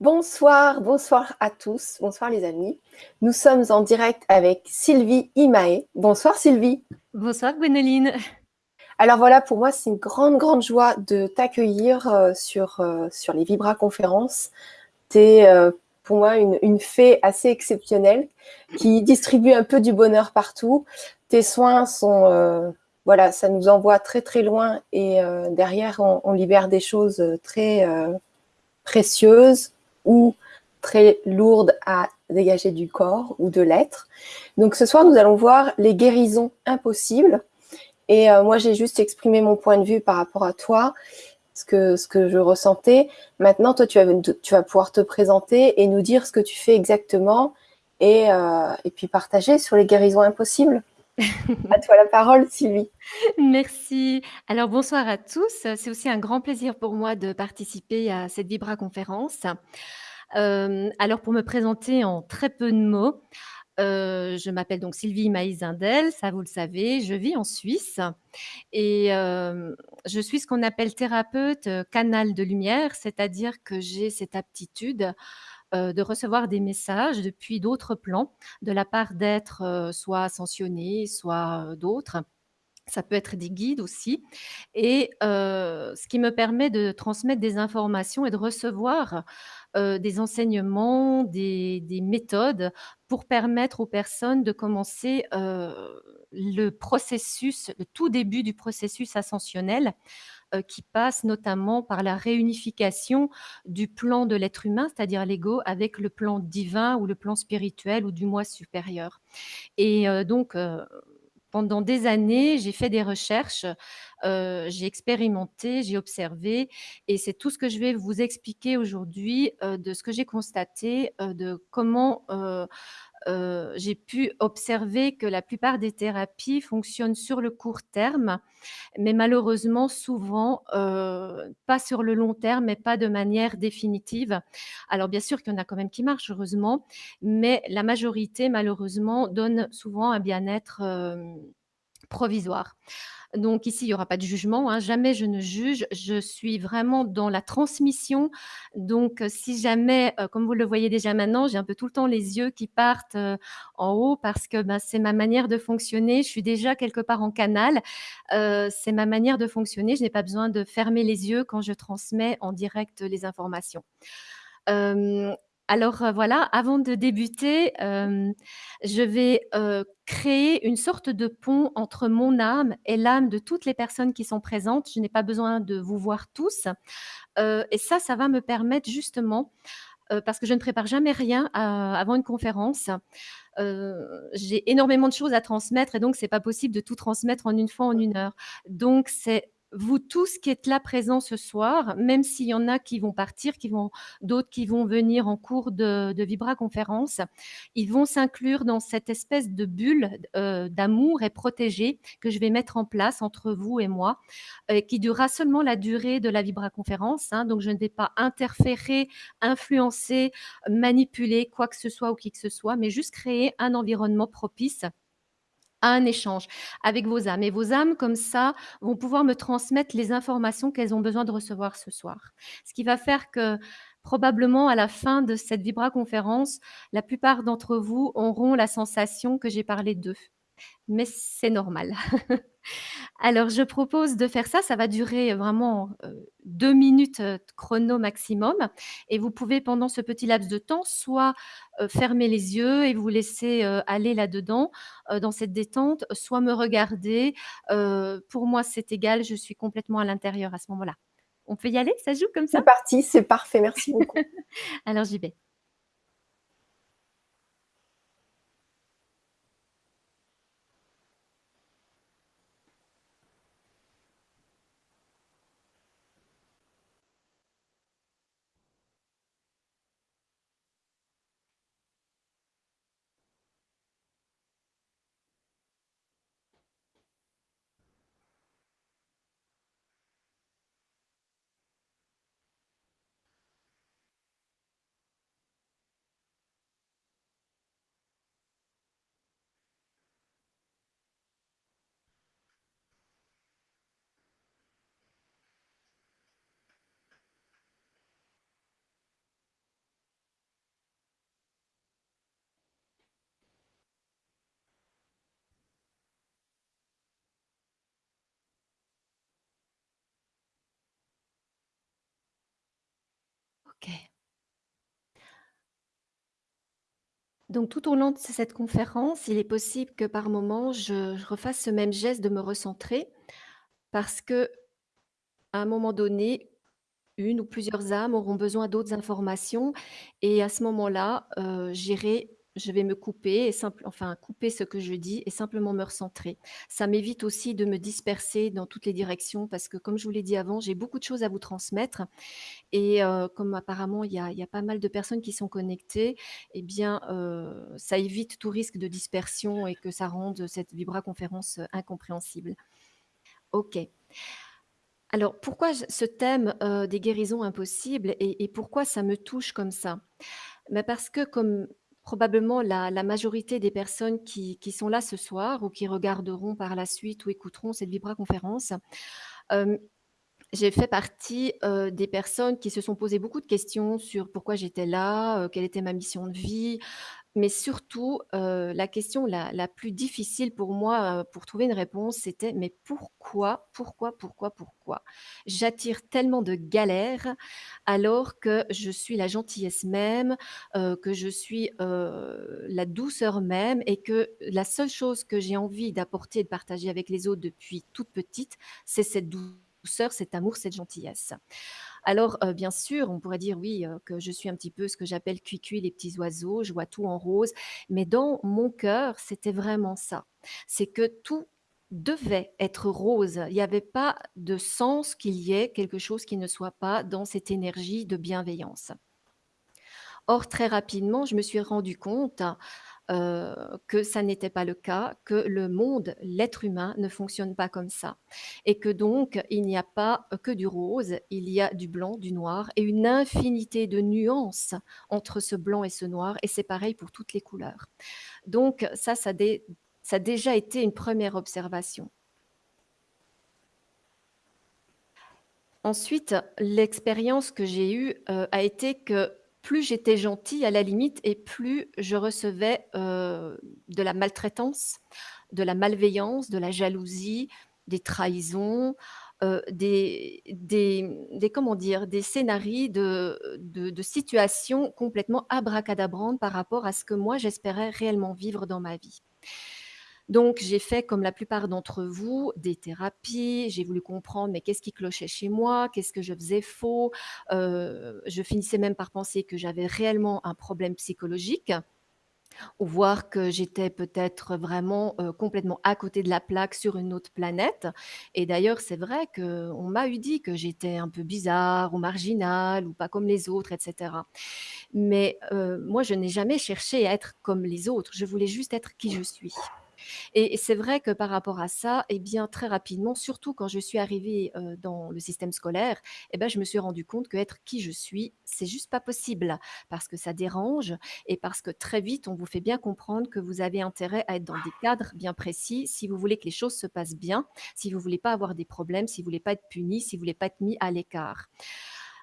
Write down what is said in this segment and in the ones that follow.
Bonsoir, bonsoir à tous, bonsoir les amis. Nous sommes en direct avec Sylvie Imae. Bonsoir Sylvie. Bonsoir Gwénoline. Alors voilà, pour moi, c'est une grande, grande joie de t'accueillir euh, sur, euh, sur les Vibra conférences. Tu es euh, pour moi une, une, fée assez exceptionnelle qui distribue un peu du bonheur partout. Tes soins sont, voilà, ça nous envoie très, très loin et derrière, on, on, libère des choses très précieuses, ou très lourde à dégager du corps ou de l'être. Donc ce soir, nous allons voir les guérisons impossibles. Et euh, moi, j'ai juste exprimé mon point de vue par rapport à toi, ce que, ce que je ressentais. Maintenant, toi, tu vas, tu vas pouvoir te présenter et nous dire ce que tu fais exactement et, euh, et puis partager sur les guérisons impossibles. À toi la parole, Sylvie. Merci. Alors, bonsoir à tous. C'est aussi un grand plaisir pour moi de participer à cette Vibra conférence. Euh, alors, pour me présenter en très peu de mots, euh, je m'appelle donc Sylvie Maïs-Zindel, ça vous le savez, je vis en Suisse et euh, je suis ce qu'on appelle thérapeute canal de lumière, c'est-à-dire que j'ai cette aptitude euh, de recevoir des messages depuis d'autres plans, de la part d'êtres euh, soit ascensionnés, soit d'autres. Ça peut être des guides aussi et ce qui me permet de transmettre des informations et de recevoir, des enseignements, des des méthodes pour permettre aux personnes de commencer, le processus, le tout début du processus ascensionnel, qui passe notamment par la réunification du plan de l'être humain, c'est-à-dire l'ego, avec le plan divin ou le plan spirituel ou du moi supérieur. Et heu, donc heu pendant des années, j'ai fait des recherches, j'ai expérimenté, j'ai observé et c'est tout ce que je vais vous expliquer aujourd'hui, de ce que j'ai constaté, de comment, heu, j'ai pu observer que la plupart des thérapies fonctionnent sur le court terme, mais malheureusement souvent, heu, pas sur le long terme et pas de manière définitive. Alors bien sûr qu'il y en a quand même qui marchent heureusement, mais la majorité malheureusement donne souvent un bien-être, hem, provisoire. Donc ici, il y aura pas de jugement, hein, jamais je ne juge, je suis vraiment dans la transmission. Donc si jamais, heu, comme vous le voyez déjà maintenant, j'ai un peu tout le temps les yeux qui partent, heu, en haut parce que, bah, c'est ma manière de fonctionner. Je suis déjà quelque part en canal, c'est ma manière de fonctionner. Je n'ai pas besoin de fermer les yeux quand je transmets en direct les informations. Alors, heu, voilà, avant de débuter, hem, je vais, heu, créer une sorte de pont entre mon âme et l'âme de toutes les personnes qui sont présentes. Je n'ai pas besoin de vous voir tous, et ça, ça va me permettre justement, parce que je ne prépare jamais rien avant une conférence, j'ai énormément de choses à transmettre et donc c'est pas possible de tout transmettre en une fois, en 1 heure. Donc c'est vous tous qui êtes là présents ce soir, même s'il y en a qui vont partir, qui vont d'autres qui vont venir en cours de de Vibra conférence, ils vont s'inclure dans cette espèce de bulle heu, d'amour et protégée que je vais mettre en place entre vous et moi, qui durera seulement la durée de la Vibra conférence, hein. Donc je ne vais pas interférer, influencer, manipuler quoi que ce soit ou qui que ce soit, mais juste créer un environnement propice à un échange avec vos âmes et vos âmes comme ça vont pouvoir me transmettre les informations qu'elles ont besoin de recevoir ce soir. Ce qui va faire que probablement à la fin de cette Vibra conférence, la plupart d'entre vous auront la sensation que j'ai parlé d'eux, mais c'est normal. Alors je propose de faire ça, ça va durer vraiment, heu, 2 minutes, chrono maximum et vous pouvez pendant ce petit laps de temps soit, fermer les yeux et vous laisser, aller là-dedans, dans cette détente, soit me regarder, pour moi c'est égal, je suis complètement à l'intérieur à ce moment-là. On peut y aller? Ça joue comme ça? C'est parti, c'est parfait, merci beaucoup. Alors j'y vais. Donc tout au long de cette conférence, il est possible que par moment je refasse ce même geste de me recentrer parce qu'à un moment donné, une ou plusieurs âmes auront besoin d'autres informations et à ce moment-là, heu, j'irai je vais me couper enfin couper ce que je dis et simplement me recentrer. Ça m'évite aussi de me disperser dans toutes les directions parce que comme je vous l'ai dit avant, j'ai beaucoup de choses à vous transmettre et heu, comme apparemment il y a pas mal de personnes qui sont connectées et bien, heu, ça évite tout risque de dispersion et que ça rende cette vibraconférence, heu, incompréhensible. OK. Alors pourquoi ce thème, des guérisons impossibles et et pourquoi ça me touche comme ça? Bah, parce que comme probablement la majorité des personnes qui sont là ce soir ou qui regarderont par la suite ou écouteront cette vibraconférence, hem, j'ai fait partie, heu, des personnes qui se sont posées beaucoup de questions sur pourquoi j'étais là, heu, quelle était ma mission de vie, mais surtout, heu, la question la plus difficile pour moi, heu, pour trouver une réponse, c'était: «Mais pourquoi, pourquoi, pourquoi, pourquoi? J'attire tellement de galères alors que je suis la gentillesse même, heu, que je suis, la douceur même et que la seule chose que j'ai envie d'apporter et de partager avec les autres depuis toute petite, c'est cette douceur, cet amour, cette gentillesse». Alors, bien sûr, on pourrait dire oui, que je suis un petit peu ce que j'appelle cuicui les petits oiseaux, je vois tout en rose, mais dans mon cœur, c'était vraiment ça. C'est que tout devait être rose. Il y avait pas de sens qu'il y ait quelque chose qui ne soit pas dans cette énergie de bienveillance. Or très rapidement, je me suis rendu compte, heu, que ça n'était pas le cas, que le monde, l'être humain ne fonctionne pas comme ça et que donc il n'y a pas que du rose, il y a du blanc, du noir et une infinité de nuances entre ce blanc et ce noir et c'est pareil pour toutes les couleurs. Donc ça, ça a déjà été une 1re observation. Ensuite, l'expérience que j'ai eue, heu, a été que plus j'étais gentille à la limite et plus je recevais, heu, de la maltraitance, de la malveillance, de la jalousie, des trahisons, heu, des des, comment dire? Des scénarii de de de situations complètement abracadabrantes par rapport à ce que moi j'espérais réellement vivre dans ma vie. Donc j'ai fait comme la plupart d'entre vous, des thérapies, j'ai voulu comprendre, mais qu'est-ce qui clochait chez moi? Qu'est-ce que je faisais faux? Heu, je finissais même par penser que j'avais réellement un problème psychologique ou voire que j'étais peut-être vraiment, heu, complètement à côté de la plaque sur une autre planète et d'ailleurs, c'est vrai qu'on m'a eu dit que j'étais un peu bizarre ou marginale ou pas comme les autres et cetera. Mais, heu, moi je n'ai jamais cherché à être comme les autres, je voulais juste être qui je suis et c'est vrai que par rapport à ça et bien très rapidement, surtout quand je suis arrivée, heu, dans le système scolaire et bah, je me suis rendu compte qu'être qui je suis, c'est juste pas possible parce que ça dérange et parce que très vite on vous fait bien comprendre que vous avez intérêt à être dans des cadres bien précis si vous voulez que les choses se passent bien, si vous voulez pas avoir des problèmes, si vous voulez pas être puni, si vous voulez pas être mis à l'écart.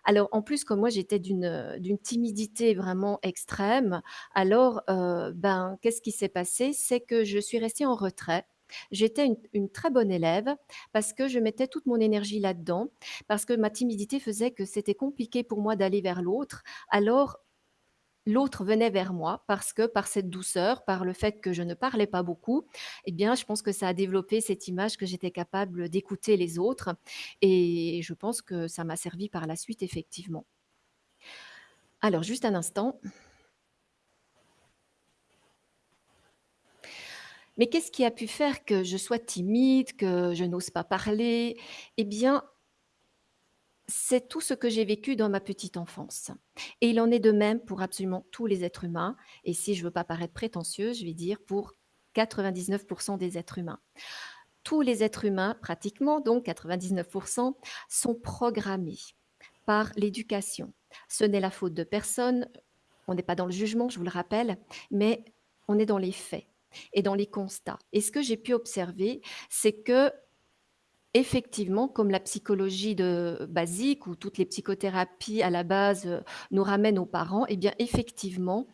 Alors en plus, comme moi j'étais d'une, d'une timidité vraiment extrême, alors, heu, ben, qu'est-ce qui s'est passé? C'est que je suis restée en retrait. J'étais une une très bonne élève parce que je mettais toute mon énergie là-dedans, parce que ma timidité faisait que c'était compliqué pour moi d'aller vers l'autre, alors l'autre venait vers moi parce que par cette douceur, par le fait que je ne parlais pas beaucoup et bien je pense que ça a développé cette image que j'étais capable d'écouter les autres et je pense que ça m'a servi par la suite effectivement. Alors juste un instant. Mais qu'est-ce qui a pu faire que je sois timide, que je n'ose pas parler? Et bien c'est tout ce que j'ai vécu dans ma petite enfance et il en est de même pour absolument tous les êtres humains et si je veux pas paraître prétentieuse, je vais dire pour 99 % des êtres humains. Tous les êtres humains, pratiquement donc 99 % sont programmés par l'éducation. Ce n'est la faute de personne, on n'est pas dans le jugement, je vous le rappelle, mais on est dans les faits et dans les constats et ce que j'ai pu observer, c'est que effectivement, comme la psychologie de basique ou toutes les psychothérapies à la base, heu, nous ramènent aux parents et bien effectivement,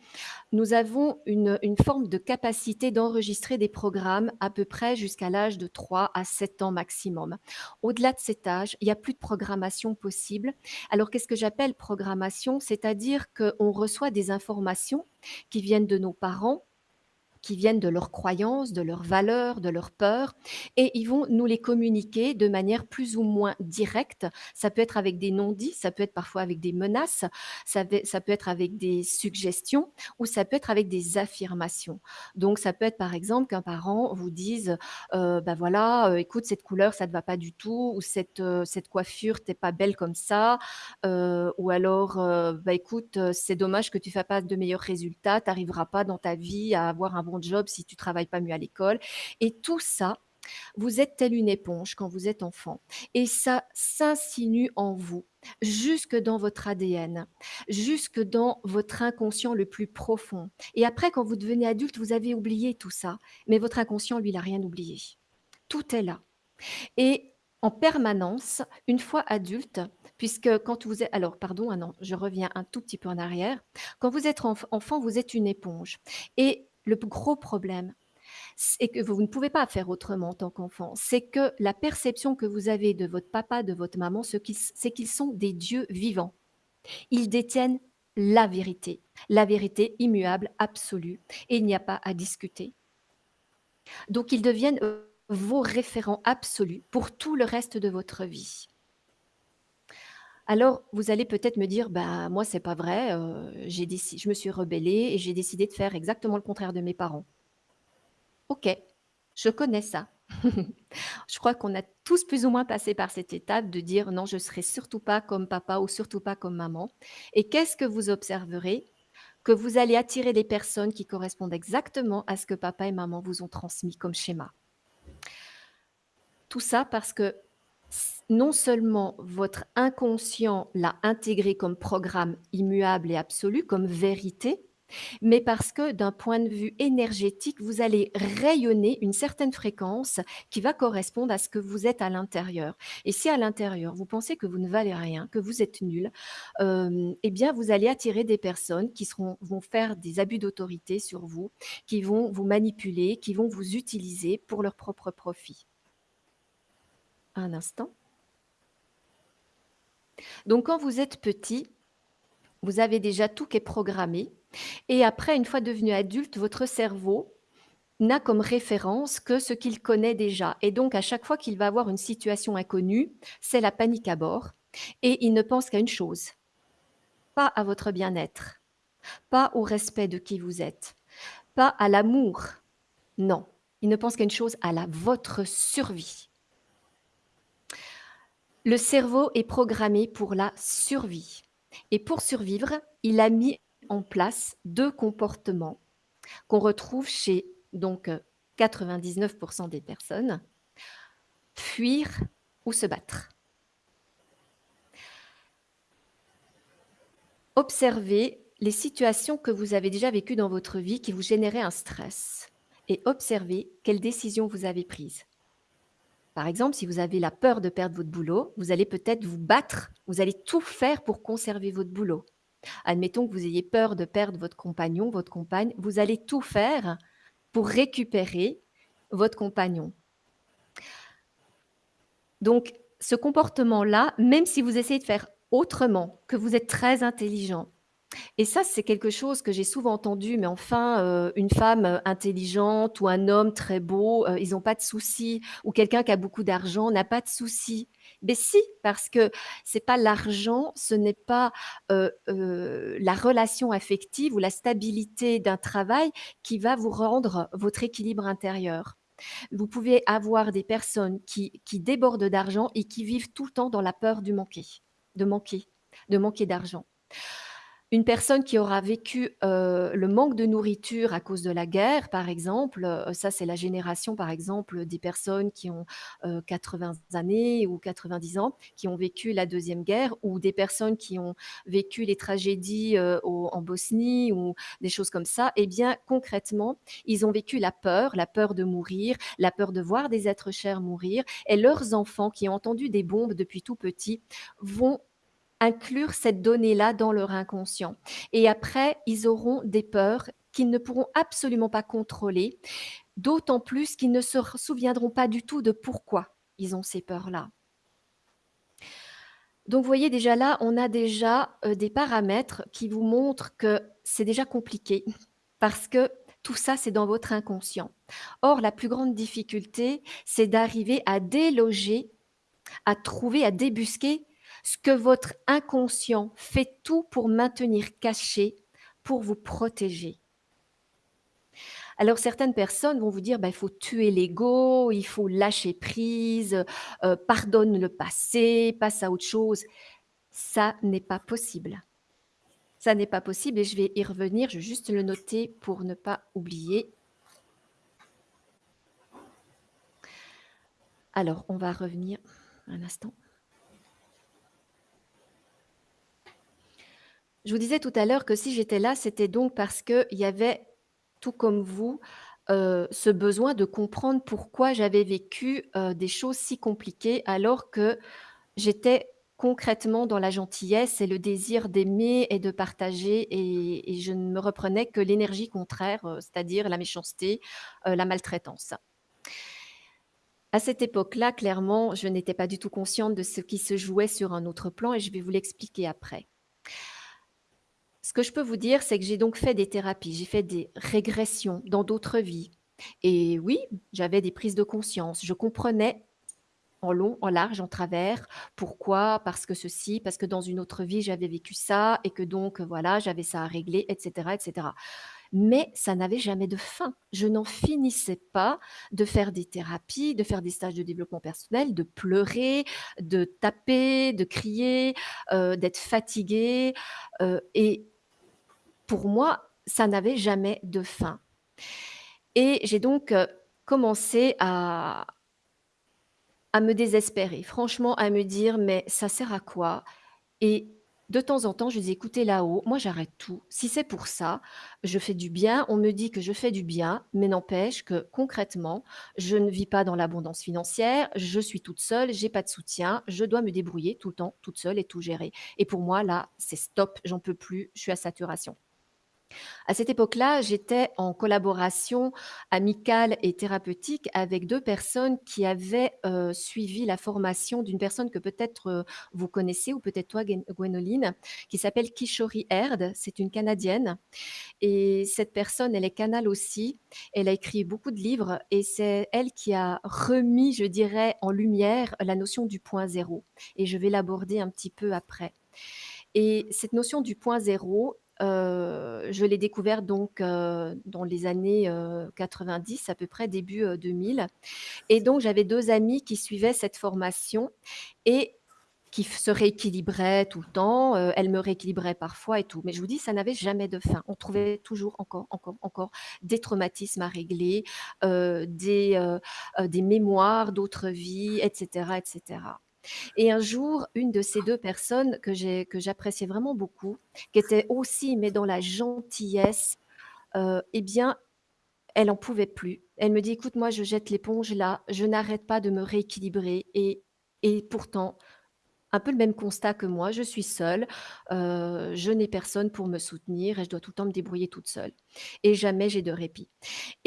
nous avons une une forme de capacité d'enregistrer des programmes à peu près jusqu'à l'âge de 3 à 7 ans maximum. Au-delà de cet âge, il y a plus de programmation possible. Alors qu'est-ce que j'appelle programmation? C'est-à-dire qu'on reçoit des informations qui viennent de nos parents qui viennent de leurs croyances, de leurs valeurs, de leurs peurs et ils vont nous les communiquer de manière plus ou moins directe. Ça peut être avec des non-dits, ça peut être parfois avec des menaces, ça peut être avec des suggestions ou ça peut être avec des affirmations. Donc ça peut être par exemple qu'un parent vous dise, «Bah, voilà, heu, écoute cette couleur ça te va pas du tout» ou «Cette, heu, cette coiffure, tu es pas belle comme ça», heu, ou alors, «Bah, écoute, c'est dommage que tu fasses pas de meilleurs résultats, tu arriveras pas dans ta vie à avoir un bon job si tu travailles pas mieux à l'école» et tout ça, vous êtes telle une éponge quand vous êtes enfant et ça s'insinue en vous, jusque dans votre ADN, jusque dans votre inconscient le plus profond et après quand vous devenez adulte, vous avez oublié tout ça, mais votre inconscient, lui, il a rien oublié. Tout est là et en permanence, une fois adulte, puisque quand vous êtes alors pardon, je reviens un tout petit peu en arrière. Quand vous êtes enf enfant, vous êtes une éponge et le gros problème, c'est que vous ne pouvez pas faire autrement en tant qu'enfant. C'est que la perception que vous avez de votre papa, de votre maman, c'est qu'ils sont des dieux vivants. Ils détiennent la vérité, la vérité immuable, absolue et il n'y a pas à discuter. Donc ils deviennent, vos référents absolus pour tout le reste de votre vie. Alors, vous allez peut-être me dire: «Bah, moi, c'est pas vrai, heu, j'ai je me suis rebellée et j'ai décidé de faire exactement le contraire de mes parents». OK, je connais ça. Je crois qu'on a tous plus ou moins passé par cette étape de dire: «Non, je serai surtout pas comme papa ou surtout pas comme maman» et qu'est-ce que vous observerez? Que vous allez attirer des personnes qui correspondent exactement à ce que papa et maman vous ont transmis comme schéma. Tout ça parce que non seulement votre inconscient l'a intégré comme programme immuable et absolu, comme vérité, mais parce que d'un point de vue énergétique, vous allez rayonner une certaine fréquence qui va correspondre à ce que vous êtes à l'intérieur et si à l'intérieur, vous pensez que vous ne valez rien, que vous êtes nul, hem et bien vous allez attirer des personnes qui seront vont faire des abus d'autorité sur vous, qui vont vous manipuler, qui vont vous utiliser pour leur propre profit. Un instant. Donc quand vous êtes petit, vous avez déjà tout qui est programmé. Et après une fois devenu adulte, votre cerveau n'a comme référence que ce qu'il connaît déjà. Et donc à chaque fois qu'il va avoir une situation inconnue, c'est la panique à bord. Et il ne pense qu'à une chose, pas à votre bien-être, pas au respect de qui vous êtes, pas à l'amour, non, il ne pense qu'à une chose, à votre survie. Le cerveau est programmé pour la survie et pour survivre, il a mis en place 2 comportements qu'on retrouve chez donc heu, 99 % des personnes: fuir ou se battre. Observez les situations que vous avez déjà vécues dans votre vie qui vous généraient un stress et observez quelles décisions vous avez prises. Par exemple, si vous avez la peur de perdre votre boulot, vous allez peut-être vous battre, vous allez tout faire pour conserver votre boulot. Admettons que vous ayez peur de perdre votre compagnon, votre compagne, vous allez tout faire pour récupérer votre compagnon. Donc ce comportement-là, même si vous essayez de faire autrement, que vous êtes très intelligent et ça, c'est quelque chose que j'ai souvent entendu: «Mais enfin, heu, une femme, heu, intelligente ou un homme très beau, heu, ils ont pas de soucis ou quelqu'un qui a beaucoup d'argent n'a pas de soucis». Beh si, parce que c'est pas l'argent, ce n'est pas, la relation affective ou la stabilité d'un travail qui va vous rendre votre équilibre intérieur. Vous pouvez avoir des personnes qui qui débordent d'argent et qui vivent tout le temps dans la peur du manquer, de manquer, de manquer d'argent. Une personne qui aura vécu, heu, le manque de nourriture à cause de la guerre, par exemple, heu, ça c'est la génération, par exemple, des personnes qui ont, heu, 80 années ou 90 ans, qui ont vécu la 2e guerre ou des personnes qui ont vécu les tragédies, en Bosnie ou des choses comme ça. Et bien concrètement, ils ont vécu la peur, la peur de mourir, la peur de voir des êtres chers mourir et leurs enfants qui ont entendu des bombes depuis tout petits vont inclure cette donnée-là dans leur inconscient et après ils auront des peurs qu'ils ne pourront absolument pas contrôler, d'autant plus qu'ils ne se souviendront pas du tout de pourquoi ils ont ces peurs-là. Donc vous voyez déjà là, on a déjà, heu, des paramètres qui vous montrent que c'est déjà compliqué parce que tout ça, c'est dans votre inconscient. Or la plus grande difficulté, c'est d'arriver à déloger, à trouver, à débusquer ce que votre inconscient fait tout pour maintenir caché, pour vous protéger. Alors certaines personnes vont vous dire: «Bah, il faut tuer l'ego, il faut lâcher prise, heu, pardonne le passé, passe à autre chose». Ça n'est pas possible. Ça n'est pas possible et je vais y revenir, je vais juste le noter pour ne pas oublier. Alors, on va revenir un instant. Je vous disais tout à l'heure que si j'étais là, c'était donc parce qu'il y avait, tout comme vous, heu, ce besoin de comprendre pourquoi j'avais vécu, heu, des choses si compliquées alors que j'étais concrètement dans la gentillesse et le désir d'aimer et de partager et je ne me reprenais que l'énergie contraire, heu, c'est-à-dire la méchanceté, la maltraitance. À cette époque-là, clairement, je n'étais pas du tout consciente de ce qui se jouait sur un autre plan et je vais vous l'expliquer après. Ce que je peux vous dire, c'est que j'ai donc fait des thérapies, j'ai fait des régressions dans d'autres vies et oui, j'avais des prises de conscience. Je comprenais en long, en large, en travers, pourquoi, parce que ceci, parce que dans une autre vie, j'avais vécu ça et que donc voilà, j'avais ça à régler et cetera et cetera. Mais ça n'avait jamais de fin. Je n'en finissais pas de faire des thérapies, de faire des stages de développement personnel, de pleurer, de taper, de crier, heu, d'être fatiguée, heu et pour moi, ça n'avait jamais de fin. Et j'ai donc, heu, commencé à à me désespérer, franchement à me dire: «Mais ça sert à quoi?» et de temps en temps, je disais: «Écoutez là-haut, moi j'arrête tout. Si c'est pour ça, je fais du bien, on me dit que je fais du bien, mais n'empêche que concrètement, je ne vis pas dans l'abondance financière, je suis toute seule, j'ai pas de soutien, je dois me débrouiller tout le temps, toute seule et tout gérer. Et pour moi là, c'est stop, j'en peux plus, je suis à saturation». À cette époque-là, j'étais en collaboration amicale et thérapeutique avec 2 personnes qui avaient, heu, suivi la formation d'une personne que peut-être, heu, vous connaissez ou peut-être toi Gwénoline, qui s'appelle Kishori Erd. C'est une Canadienne et cette personne, elle est canal aussi. Elle a écrit beaucoup de livres et c'est elle qui a remis, je dirais, en lumière la notion du point 0 et je vais l'aborder un petit peu après et cette notion du point 0, heu, je l'ai découverte donc heu, dans les années, heu, 90 à peu près, début, heu, 2000 et donc j'avais 2 amies qui suivaient cette formation et qui se rééquilibraient tout le temps, heu, elles me rééquilibraient parfois et tout, mais je vous dis, ça n'avait jamais de fin. On trouvait toujours encore, encore, encore des traumatismes à régler, des, des mémoires d'autres vies et cetera et un jour, une de ces 2 personnes que j'ai que j'appréciais vraiment beaucoup, qui était aussi mais dans la gentillesse, heu et bien, elle en pouvait plus. Elle me dit: «Écoute, moi je jette l'éponge là, je n'arrête pas de me rééquilibrer et pourtant, un peu le même constat que moi, je suis seule, heu, je n'ai personne pour me soutenir et je dois tout le temps me débrouiller toute seule et jamais j'ai de répit»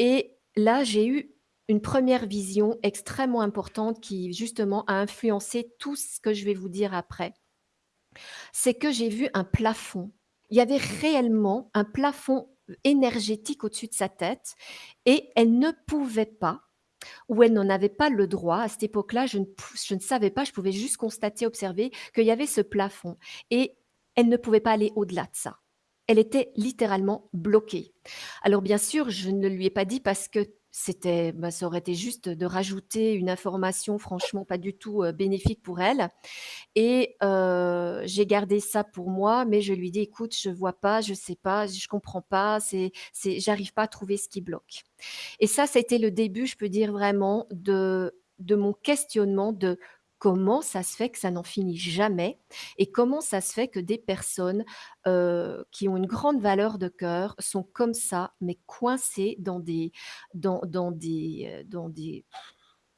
et là, j'ai eu une 1re vision extrêmement importante qui justement a influencé tout ce que je vais vous dire après. C'est que j'ai vu un plafond. Il y avait réellement un plafond énergétique au-dessus de sa tête et elle ne pouvait pas ou elle n'en avait pas le droit à cette époque-là, je ne je ne savais pas, je pouvais juste constater, observer qu'il y avait ce plafond et elle ne pouvait pas aller au-delà de ça. Elle était littéralement bloquée. Alors bien sûr, je ne lui ai pas dit parce que c'était bah, ça aurait été juste de rajouter une information franchement pas du tout, bénéfique pour elle. Et j'ai gardé ça pour moi, mais je lui dis: «Écoute, je vois pas, je sais pas, je comprends pas, c'est c'est j'arrive pas à trouver ce qui bloque» et ça, été le début, je peux dire vraiment de de mon questionnement de comment ça se fait que ça n'en finit jamais et comment ça se fait que des personnes, heu, qui ont une grande valeur de cœur sont comme ça, mais coincées dans des dans dans des, heu, dans des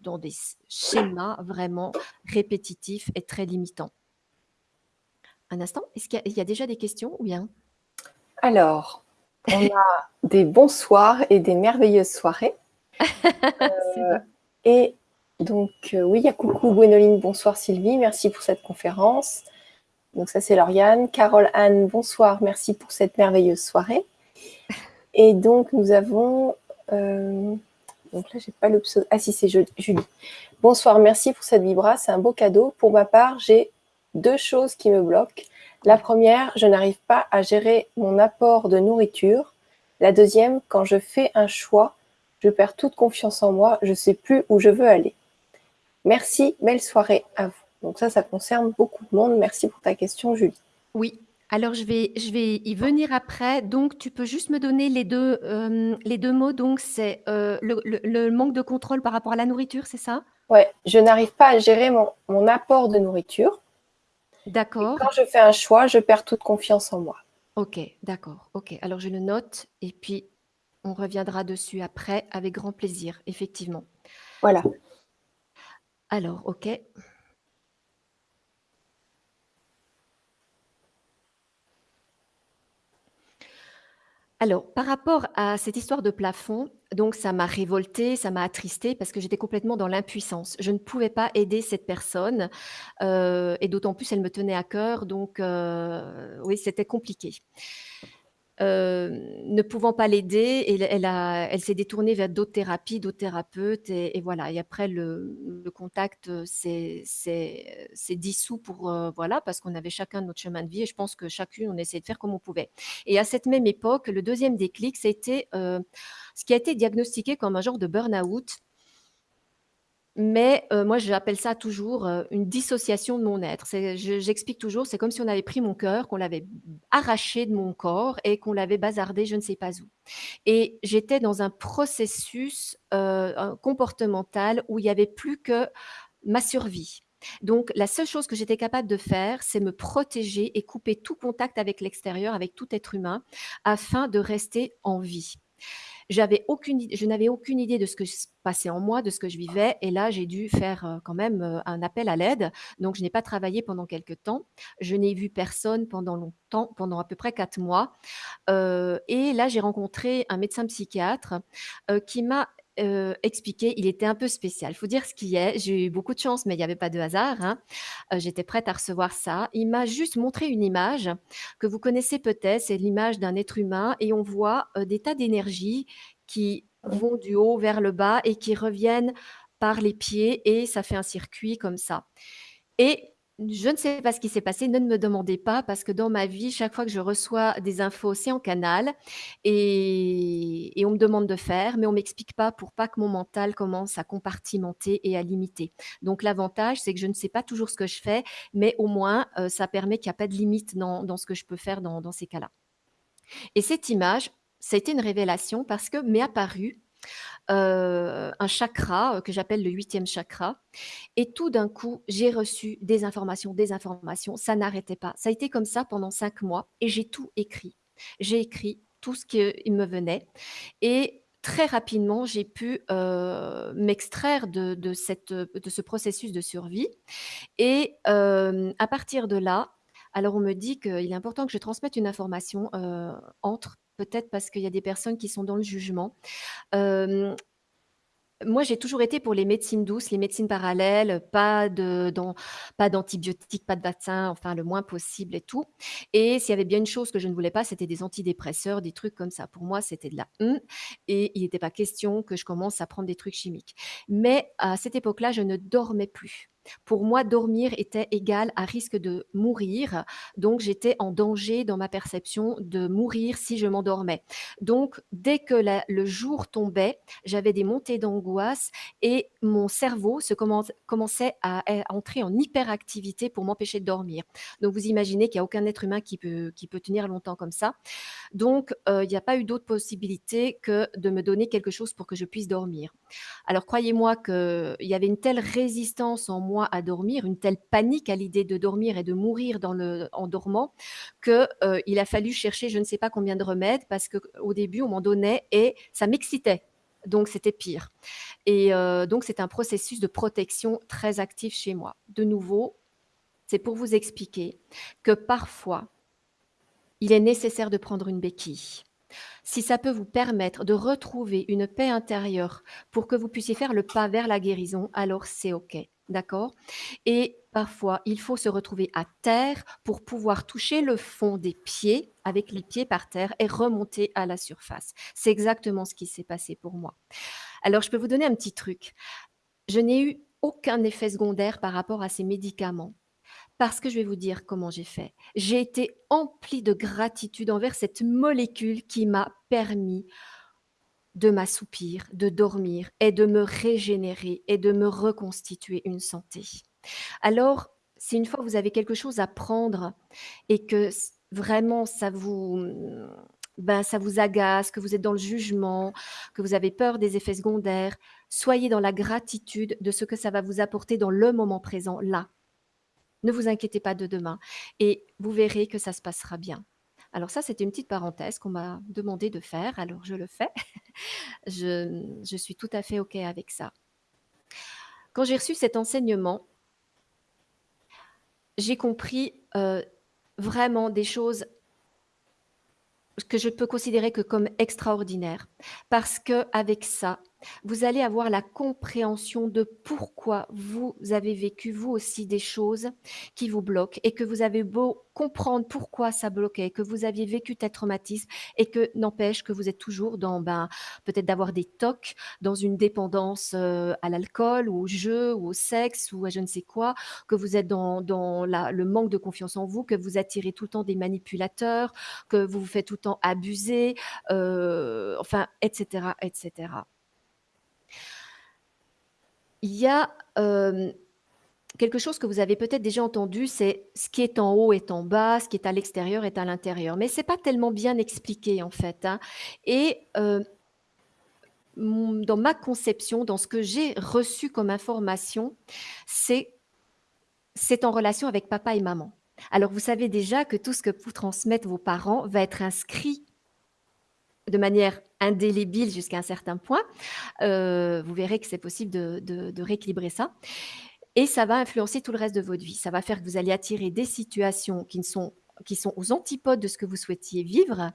dans des schémas vraiment répétitifs et très limitants. Un instant, est-ce qu'il y a il y a déjà des questions ou bien? Alors, on a des bonsoirs et des merveilleuses soirées. Et donc heu, oui, il coucou Gwénoline, bonsoir Sylvie, merci pour cette conférence. Donc ça, c'est Lauriane. Carole Anne, bonsoir, merci pour cette merveilleuse soirée et donc nous avons, heu, donc là, j'ai pas le pseu ah si, c'est Jul Julie. Bonsoir, merci pour cette vibra, c'est un beau cadeau. Pour ma part, j'ai 2 choses qui me bloquent. La. 1re, je n'arrive pas à gérer mon apport de nourriture. La 2e, quand je fais un choix, je perds toute confiance en moi, je sais plus où je veux aller. Merci, belle soirée à vous. Donc ça, ça concerne beaucoup de monde. Merci pour ta question, Julie. Oui, alors je vais je vais y venir après. Donc tu peux juste me donner les 2, hem, les 2 mots donc c'est, heu, le le le manque de contrôle par rapport à la nourriture, c'est ça? Ouais, je n'arrive pas à gérer mon mon apport de nourriture D'accord. quand je fais un choix, je perds toute confiance en moi. OK, d'accord, OK. Alors je le note et puis on reviendra dessus après avec grand plaisir, effectivement. Voilà. Alors, OK. Alors, par rapport à cette histoire de plafond, donc ça m'a révoltée, ça m'a attristée parce que j'étais complètement dans l'impuissance. Je ne pouvais pas aider cette personne, heu et d'autant plus elle me tenait à cœur donc heu, oui, c'était compliqué. Hem, ne pouvant pas l'aider, elle elle s'est détournée vers d'autres thérapies, d'autres thérapeutes et voilà. Et après le le contact, heu, s'est s'est dissous pour, voilà, parce qu'on avait chacun notre chemin de vie et je pense que chacune, on essayait de faire comme on pouvait. Et à cette même époque, le 2e déclic, c'était, ce qui a été diagnostiqué comme un genre de burn-out mais heu, moi j'appelle ça toujours, heu, une dissociation de mon être. J'explique toujours, c'est comme si on avait pris mon cœur, qu'on l'avait arraché de mon corps et qu'on l'avait bazardé je ne sais pas où et j'étais dans un processus, un comportemental où il y avait plus que ma survie. Donc la seule chose que j'étais capable de faire, c'est me protéger et couper tout contact avec l'extérieur, avec tout être humain, afin de rester en vie. J'avais aucune je n'avais aucune idée de ce que se passait en moi, de ce que je vivais et là, j'ai dû faire, heu, quand même, heu, un appel à l'aide. Donc je n'ai pas travaillé pendant quelque temps. Je n'ai vu personne pendant longtemps, pendant à peu près 4 mois, heu et là, j'ai rencontré un médecin psychiatre, qui m'a, heu, expliqué il était un peu spécial. Il faut dire ce qui est, j'ai eu beaucoup de chance, mais il y avait pas de hasard, hein. Heu, j'étais prête à recevoir ça. Il m'a juste montré une image que vous connaissez peut-être, c'est l'image d'un être humain et on voit, heu, des tas d'énergies qui vont du haut vers le bas et qui reviennent par les pieds et ça fait un circuit comme ça et je ne sais pas ce qui s'est passé, ne me demandez pas parce que dans ma vie, chaque fois que je reçois des infos, c'est en canal et on me demande de faire, mais on m'explique pas pour pas que mon mental commence à compartimenter et à limiter. Donc l'avantage, c'est que je ne sais pas toujours ce que je fais, mais au moins, heu, ça permet qu'il y a pas de limite dans ce que je peux faire dans dans ces cas-là et cette image, ça a été une révélation parce que m'est apparu, heu, un chakra, heu, que j'appelle le 8e chakra et tout d'un coup, j'ai reçu des informations, des informations, ça n'arrêtait pas. Ça a été comme ça pendant 5 mois et j'ai tout écrit. J'ai écrit tout ce qui me venait et très rapidement, j'ai pu, m'extraire de ce processus de survie et à partir de là, alors on me dit qu'il est important que je transmette une information, entre peut-être parce qu'il y a des personnes qui sont dans le jugement. Moi, j'ai toujours été pour les médecines douces, les médecines parallèles, pas pas d'antibiotiques, pas de vaccins, enfin le moins possible et tout et s'il y avait bien une chose que je ne voulais pas, c'était des antidépresseurs, des trucs comme ça. Pour moi, c'était de la «Mmh» et il était pas question que je commence à prendre des trucs chimiques mais à cette époque-là, je ne dormais plus. Pour moi, dormir était égal à risque de mourir, donc j'étais en danger dans ma perception de mourir si je m'endormais. Donc dès que le jour tombait, j'avais des montées d'angoisse et mon cerveau se commence commençait à entrer en hyperactivité pour m'empêcher de dormir. Donc vous imaginez qu'il y a aucun être humain qui peut qui peut tenir longtemps comme ça. Donc heu, il y a pas eu d'autre possibilité que de me donner quelque chose pour que je puisse dormir. Alors croyez-moi qu'il y avait une telle résistance en moi à dormir, une telle panique à l'idée de dormir et de mourir en dormant que, heu, il a fallu chercher je ne sais pas combien de remèdes parce qu'au début, on m'en donnait et ça m'excitait, donc c'était pire et heu, donc c'est un processus de protection très actif chez moi. De nouveau, c'est pour vous expliquer que parfois il est nécessaire de prendre une béquille. Si ça peut vous permettre de retrouver une paix intérieure pour que vous puissiez faire le pas vers la guérison, alors c'est OK, d'accord? Et parfois, il faut se retrouver à terre pour pouvoir toucher le fond des pieds, avec les pieds par terre et remonter à la surface. C'est exactement ce qui s'est passé pour moi. Alors je peux vous donner un petit truc. Je n'ai eu aucun effet secondaire par rapport à ces médicaments. Parce que je vais vous dire comment j'ai fait. J'ai été emplie de gratitude envers cette molécule qui m'a permis de m'assoupir, de dormir et de me régénérer et de me reconstituer une santé. Alors, si une fois vous avez quelque chose à prendre et que vraiment ça vous, ben, ça vous agace, que vous êtes dans le jugement, que vous avez peur des effets secondaires, soyez dans la gratitude de ce que ça va vous apporter dans le moment présent, là. Ne vous inquiétez pas de demain et vous verrez que ça se passera bien. Alors ça, c'était une petite parenthèse qu'on m'a demandé de faire, alors je le fais. Je, je suis tout à fait OK avec ça. Quand j'ai reçu cet enseignement j'ai compris, heu, vraiment des choses que je peux considérer que comme extraordinaires. Parce qu'avec ça, vous allez avoir la compréhension de pourquoi vous avez vécu, vous aussi, des choses qui vous bloquent et que vous avez beau comprendre pourquoi ça bloquait, que vous aviez vécu tel traumatisme et que n'empêche que vous êtes toujours dans, ben, peut-être d'avoir des TOC, dans une dépendance, heu, à l'alcool ou au jeu ou au sexe ou à je ne sais quoi, que vous êtes dans le manque de confiance en vous, que vous attirez tout le temps des manipulateurs, que vous vous faites tout le temps abuser, heu, enfin et cetera et cetera. Il y a, quelque chose que vous avez peut-être déjà entendu, c'est: «Ce qui est en haut est en bas, ce qui est à l'extérieur est à l'intérieur». Mais c'est pas tellement bien expliqué en fait, hein et dans ma conception, dans ce que j'ai reçu comme information, c'est c'est en relation avec papa et maman. Alors vous savez déjà que tout ce que vous transmettent vos parents va être inscrit de manière indélébile jusqu'à un certain point. Heu, vous verrez que c'est possible de rééquilibrer ça et ça va influencer tout le reste de votre vie. Ça va faire que vous allez attirer des situations qui ne sont qui sont aux antipodes de ce que vous souhaitiez vivre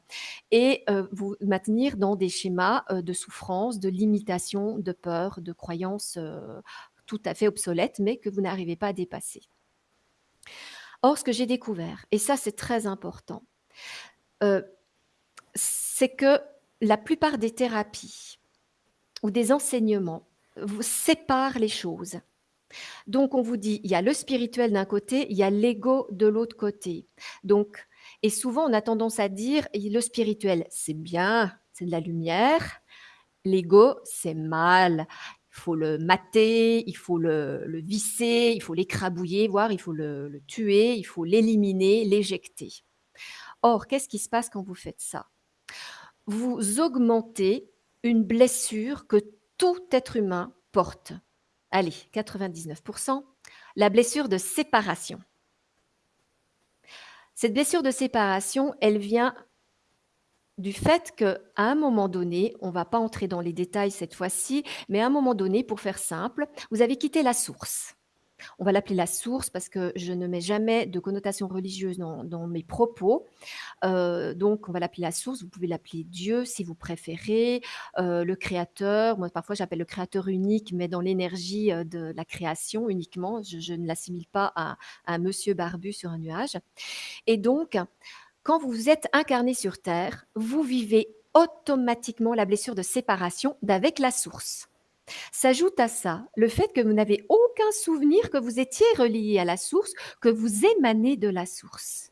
et heu, vous maintenir dans des schémas, heu, de souffrance, de limitation, de peur, de croyances, tout à fait obsolètes, mais que vous n'arrivez pas à dépasser. Or, ce que j'ai découvert et ça, c'est très important, c'est que la plupart des thérapies ou des enseignements vous séparent les choses. Donc on vous dit: «Il y a le spirituel d'un côté, il y a l'ego de l'autre côté». Donc et souvent on a tendance à dire: «Et le spirituel, c'est bien, c'est de la lumière, l'ego, c'est mal. Il faut le mater, il faut le visser, il faut l'écrabouiller, voire il faut le tuer, il faut l'éliminer, l'éjecter». Or, qu'est-ce qui se passe quand vous faites ça? Vous augmentez une blessure que tout être humain porte. Allez, 99 %, la blessure de séparation. Cette blessure de séparation, elle vient du fait qu'à un moment donné, on va pas entrer dans les détails cette fois-ci, mais à un moment donné, pour faire simple, vous avez quitté la source. On va l'appeler la source parce que je ne mets jamais de connotation religieuse dans mes propos. Heu, donc on va l'appeler la source, vous pouvez l'appeler Dieu si vous préférez, heu, le créateur. Moi, parfois, j'appelle le créateur unique, mais dans l'énergie, heu, de la création uniquement. Je je ne l'assimile pas à à un monsieur barbu sur un nuage et donc quand vous êtes incarné sur terre, vous vivez automatiquement la blessure de séparation d'avec la source. S'ajoute à ça le fait que vous n'avez aucun souvenir que vous étiez relié à la source, que vous émanez de la source.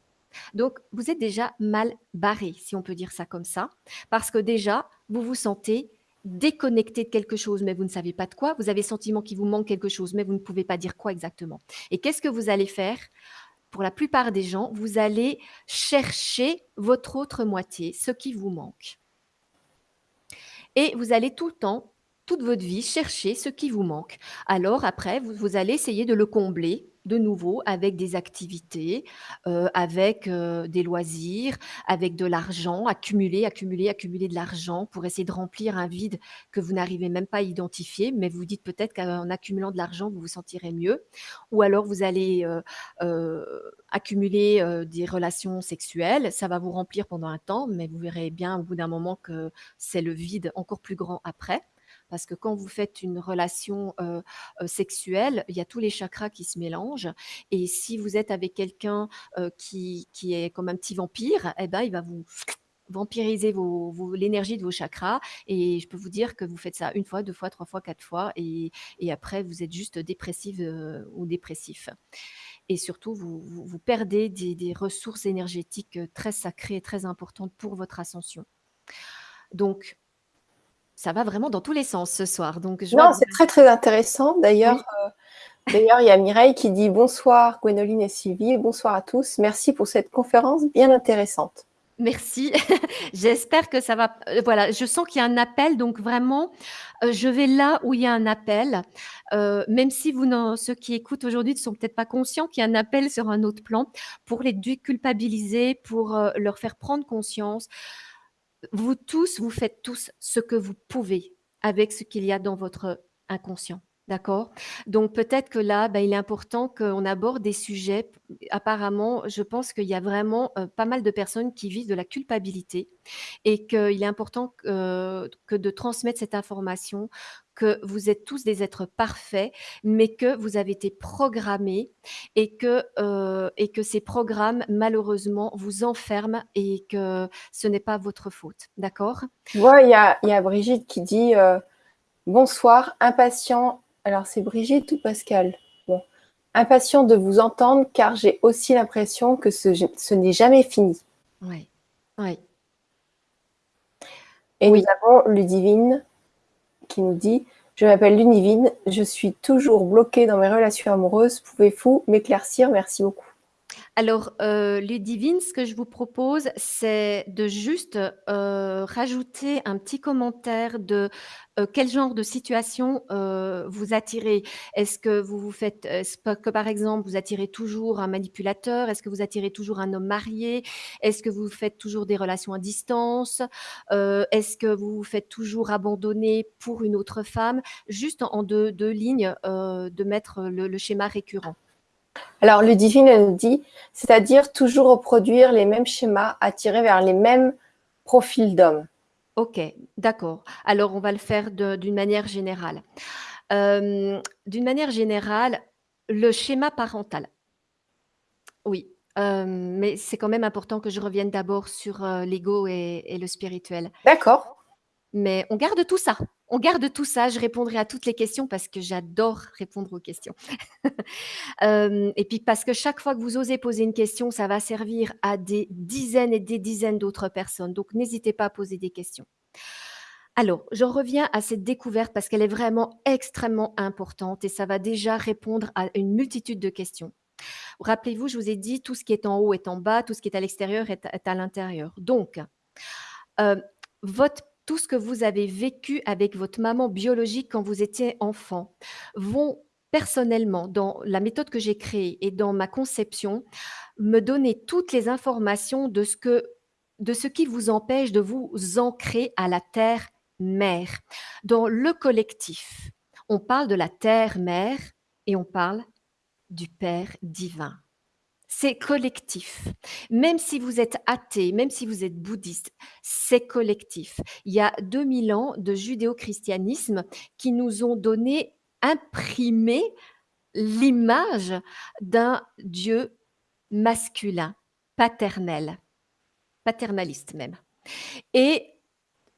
Donc, vous êtes déjà mal barré, si on peut dire ça comme ça, parce que déjà, vous vous sentez déconnecté de quelque chose, mais vous ne savez pas de quoi. Vous avez le sentiment qu'il vous manque quelque chose, mais vous ne pouvez pas dire quoi exactement. Et qu'est-ce que vous allez faire? Pour la plupart des gens, vous allez chercher votre autre moitié, ce qui vous manque. Et vous allez tout le temps, toute votre vie, chercher ce qui vous manque. Alors après, vous, vous allez essayer de le combler de nouveau avec des activités, euh, avec euh, des loisirs, avec de l'argent, accumuler, accumuler, accumuler de l'argent pour essayer de remplir un vide que vous n'arrivez même pas à identifier, mais vous dites peut-être qu'en accumulant de l'argent, vous vous sentirez mieux. Ou alors vous allez euh, accumuler des relations sexuelles, ça va vous remplir pendant un temps, mais vous verrez bien au bout d'un moment que c'est le vide encore plus grand après parce que quand vous faites une relation sexuelle, il y a tous les chakras qui se mélangent. Et si vous êtes avec quelqu'un qui, qui, est comme un petit vampire, eh ben, il va vous vampiriser l'énergie de vos chakras. Et je peux vous dire que vous faites ça une fois, deux fois, trois fois, quatre fois. Et, et après, vous êtes juste dépressive ou dépressif. Et surtout, vous, vous, perdez des, des ressources énergétiques très sacrées et très importantes pour votre ascension. Donc, ça va vraiment dans tous les sens ce soir. Donc je non, c'est très très intéressant. D'ailleurs, euh, d'ailleurs, il y a Mireille qui dit bonsoir Gwénoline et Sylvie, bonsoir à tous. Merci pour cette conférence bien intéressante. Merci. J'espère que ça va. Euh, voilà, je sens qu'il y a un appel, donc vraiment, euh, je vais là où il y a un appel. même si vous, ceux qui écoutent aujourd'hui ne sont peut-être pas conscients qu'il y a un appel sur un autre plan pour les déculpabiliser, pour leur faire prendre conscience vous tous, vous faites tous ce que vous pouvez avec ce qu'il y a dans votre inconscient. D'accord Donc peut-être que là, bah, il est important qu'on aborde des sujets. Apparemment, je pense qu'il y a vraiment euh, pas mal de personnes qui vivent de la culpabilité et qu'il est important que de transmettre cette information que vous êtes tous des êtres parfaits, mais que vous avez été programmés et que, euh, ces programmes, malheureusement, vous enferment et que ce n'est pas votre faute. D'accord? Il y a, Brigitte qui dit euh, Bonsoir, impatient. Alors, c'est Brigitte ou Pascal? Bon. Impatient de vous entendre car j'ai aussi l'impression que ce, ce n'est jamais fini. Oui, oui. Et nous avons Ludivine qui nous dit Je m'appelle Lunivine, je suis toujours bloquée dans mes relations amoureuses. Pouvez-vous m'éclaircir? Merci beaucoup. Alors, euh, Ludivine, ce que je vous propose, c'est de juste euh, rajouter un petit commentaire de euh, quel genre de situation euh, vous attirez. Est-ce que vous vous faites, par exemple vous attirez toujours un manipulateur Est-ce que vous attirez toujours un homme marié Est-ce que vous faites toujours des relations à distance Est-ce que vous vous faites toujours abandonner pour une autre femme? Juste en deux, lignes, de mettre le schéma récurrent. Alors, le divine dit, c'est-à-dire toujours reproduire les mêmes schémas, attirer vers les mêmes profils d'hommes. Ok, d'accord. Alors, on va le faire d'une manière générale. Euh, d'une manière générale, le schéma parental. Oui, euh, mais c'est quand même important que je revienne d'abord sur euh, l'ego et, le spirituel. D'accord. Mais on garde tout ça. On garde tout ça. Je répondrai à toutes les questions parce que j'adore répondre aux questions. Euh, et puis parce que chaque fois que vous osez poser une question, ça va servir à des dizaines et des dizaines d'autres personnes. Donc n'hésitez pas à poser des questions. Alors, je reviens à cette découverte parce qu'elle est vraiment extrêmement importante et ça va déjà répondre à une multitude de questions. Rappelez-vous, je vous ai dit, tout ce qui est en haut est en bas, tout ce qui est à l'extérieur est, à l'intérieur. Donc, euh, votre tout ce que vous avez vécu avec votre maman biologique quand vous étiez enfant vont personnellement, dans la méthode que j'ai créée et dans ma conception, me donner toutes les informations de ce, que, de ce qui vous empêche de vous ancrer à la terre-mère. Dans le collectif, on parle de la terre-mère et on parle du Père divin c'est collectif. Même si vous êtes athée, même si vous êtes bouddhiste, c'est collectif. Il y a 2000 ans de judéo-christianisme qui nous ont donné, imprimé l'image d'un Dieu masculin, paternel, paternaliste même. Et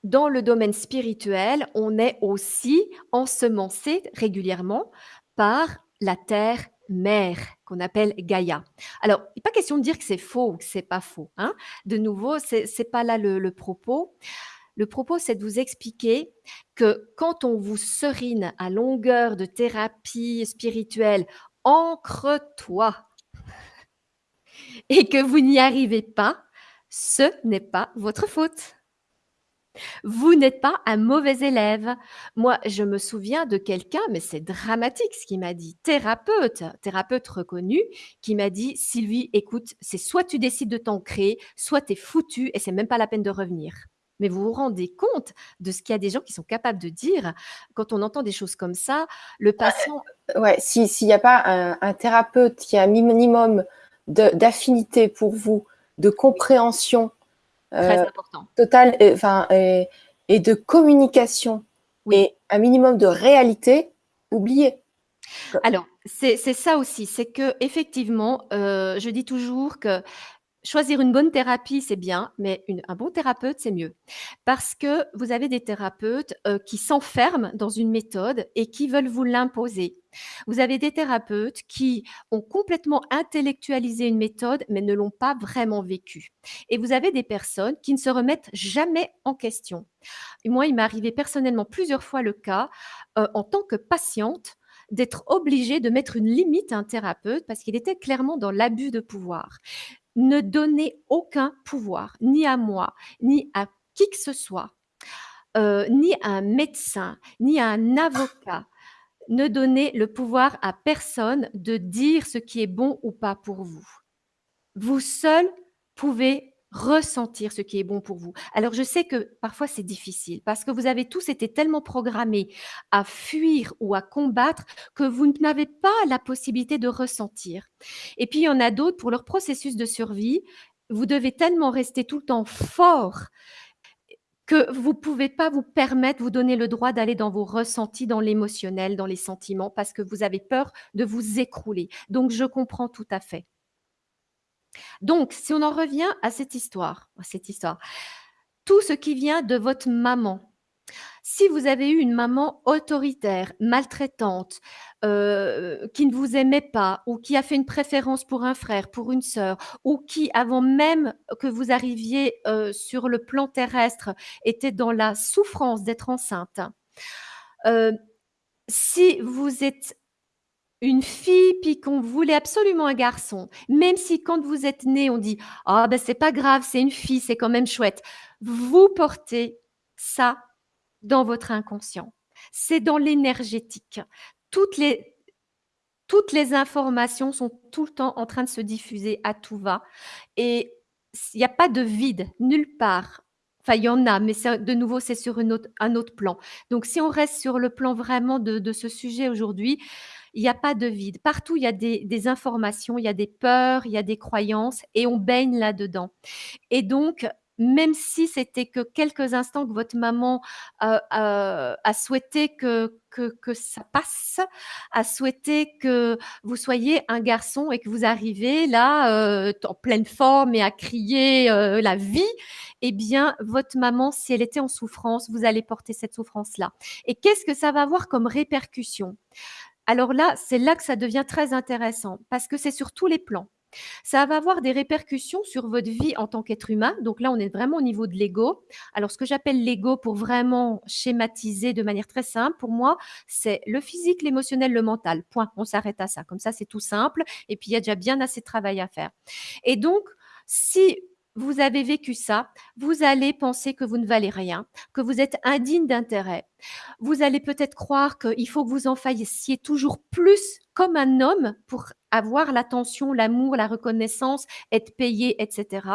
dans le domaine spirituel, on est aussi ensemencé régulièrement par la terre mère qu'on appelle Gaïa. Alors, il n'est pas question de dire que c'est faux ou que c'est pas faux. Hein. De nouveau, c'est n'est pas là le, propos. Le propos, c'est de vous expliquer que quand on vous serine à longueur de thérapie spirituelle, ancre-toi, et que vous n'y arrivez pas, ce n'est pas votre faute. Vous n'êtes pas un mauvais élève. Moi, je me souviens de quelqu'un, mais c'est dramatique ce qu'il m'a dit, thérapeute, thérapeute reconnu, qui m'a dit Sylvie, écoute, c'est soit tu décides de t'ancrer, soit tu es foutu et c'est même pas la peine de revenir. Mais vous vous rendez compte de ce qu'il y a des gens qui sont capables de dire quand on entend des choses comme ça, le patient. Ouais, s'il n'y a pas un, un, thérapeute qui a un minimum d'affinité pour vous, de compréhension Très euh, important. totale et, enfin, et, et, de communication oui. et un minimum de réalité, oubliez. Alors, c'est ça aussi, c'est que effectivement, euh, je dis toujours que choisir une bonne thérapie, c'est bien, mais un bon thérapeute, c'est mieux. Parce que vous avez des thérapeutes euh, qui s'enferment dans une méthode et qui veulent vous l'imposer. Vous avez des thérapeutes qui ont complètement intellectualisé une méthode, mais ne l'ont pas vraiment vécue. Et vous avez des personnes qui ne se remettent jamais en question. Moi, il m'est arrivé personnellement plusieurs fois le cas, euh, en tant que patiente, d'être obligée de mettre une limite à un thérapeute parce qu'il était clairement dans l'abus de pouvoir ne donnez aucun pouvoir, ni à moi, ni à qui que ce soit, euh, ni à un médecin, ni à un avocat. Ne donnez le pouvoir à personne de dire ce qui est bon ou pas pour vous. Vous seul pouvez ressentir ce qui est bon pour vous. Alors je sais que parfois c'est difficile parce que vous avez tous été tellement programmés à fuir ou à combattre que vous n'avez pas la possibilité de ressentir. Et puis il y en a d'autres pour leur processus de survie, vous devez tellement rester tout le temps fort que vous ne pouvez pas vous permettre, vous donner le droit d'aller dans vos ressentis, dans l'émotionnel, dans les sentiments, parce que vous avez peur de vous écrouler. Donc, je comprends tout à fait. Donc, si on en revient à cette histoire, cette histoire, tout ce qui vient de votre maman, si vous avez eu une maman autoritaire, maltraitante, euh, qui ne vous aimait pas, ou qui a fait une préférence pour un frère, pour une sœur, ou qui, avant même que vous arriviez euh, sur le plan terrestre, était dans la souffrance d'être enceinte, euh, si vous êtes une fille, puis qu'on voulait absolument un garçon, même si quand vous êtes né, on dit ah ben c'est pas grave, c'est une fille, c'est quand même chouette. Vous portez ça dans votre inconscient. C'est dans l'énergétique. Toutes les toutes les informations sont tout le temps en train de se diffuser à tout va et il n'y a pas de vide nulle part. Enfin, il y en a, mais de nouveau, c'est sur autre, un autre plan. Donc, si on reste sur le plan vraiment de ce sujet aujourd'hui, il n'y a pas de vide. Partout, il y a des, informations, il y a des peurs, il y a des croyances et on baigne là-dedans. Et donc, même si c'était que quelques instants que votre maman euh, euh, a souhaité que, que, ça passe, a souhaité que vous soyez un garçon et que vous arrivez là euh, en pleine forme et à crier la vie, eh bien, votre maman, si elle était en souffrance, vous allez porter cette souffrance-là. Et qu'est-ce que ça va avoir comme répercussion? Alors là, c'est là que ça devient très intéressant parce que c'est sur tous les plans. Ça va avoir des répercussions sur votre vie en tant qu'être humain. Donc là, on est vraiment au niveau de l'ego. Alors, ce que j'appelle l'ego, pour vraiment schématiser de manière très simple, pour moi, c'est le physique, l'émotionnel, le mental. Point. On s'arrête à ça. Comme ça, c'est tout simple. Et puis, il y a déjà bien assez de travail à faire. Et donc, si vous avez vécu ça, vous allez penser que vous ne valez rien, que vous êtes indigne d'intérêt. Vous allez peut-être croire qu'il faut que vous en fassiez toujours plus comme un homme pour avoir l'attention, l'amour, la reconnaissance, être payé, etc.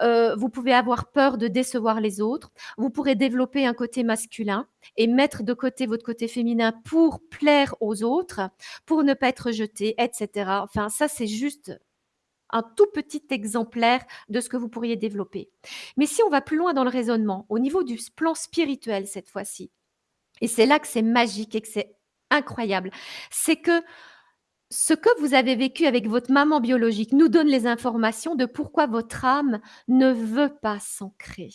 Euh, vous pouvez avoir peur de décevoir les autres. Vous pourrez développer un côté masculin et mettre de côté votre côté féminin pour plaire aux autres, pour ne pas être jeté, etc. Enfin, ça, c'est juste un tout petit exemplaire de ce que vous pourriez développer. Mais si on va plus loin dans le raisonnement, au niveau du plan spirituel cette fois-ci, et c'est là que c'est magique et que c'est incroyable, c'est que ce que vous avez vécu avec votre maman biologique nous donne les informations de pourquoi votre âme ne veut pas s'ancrer.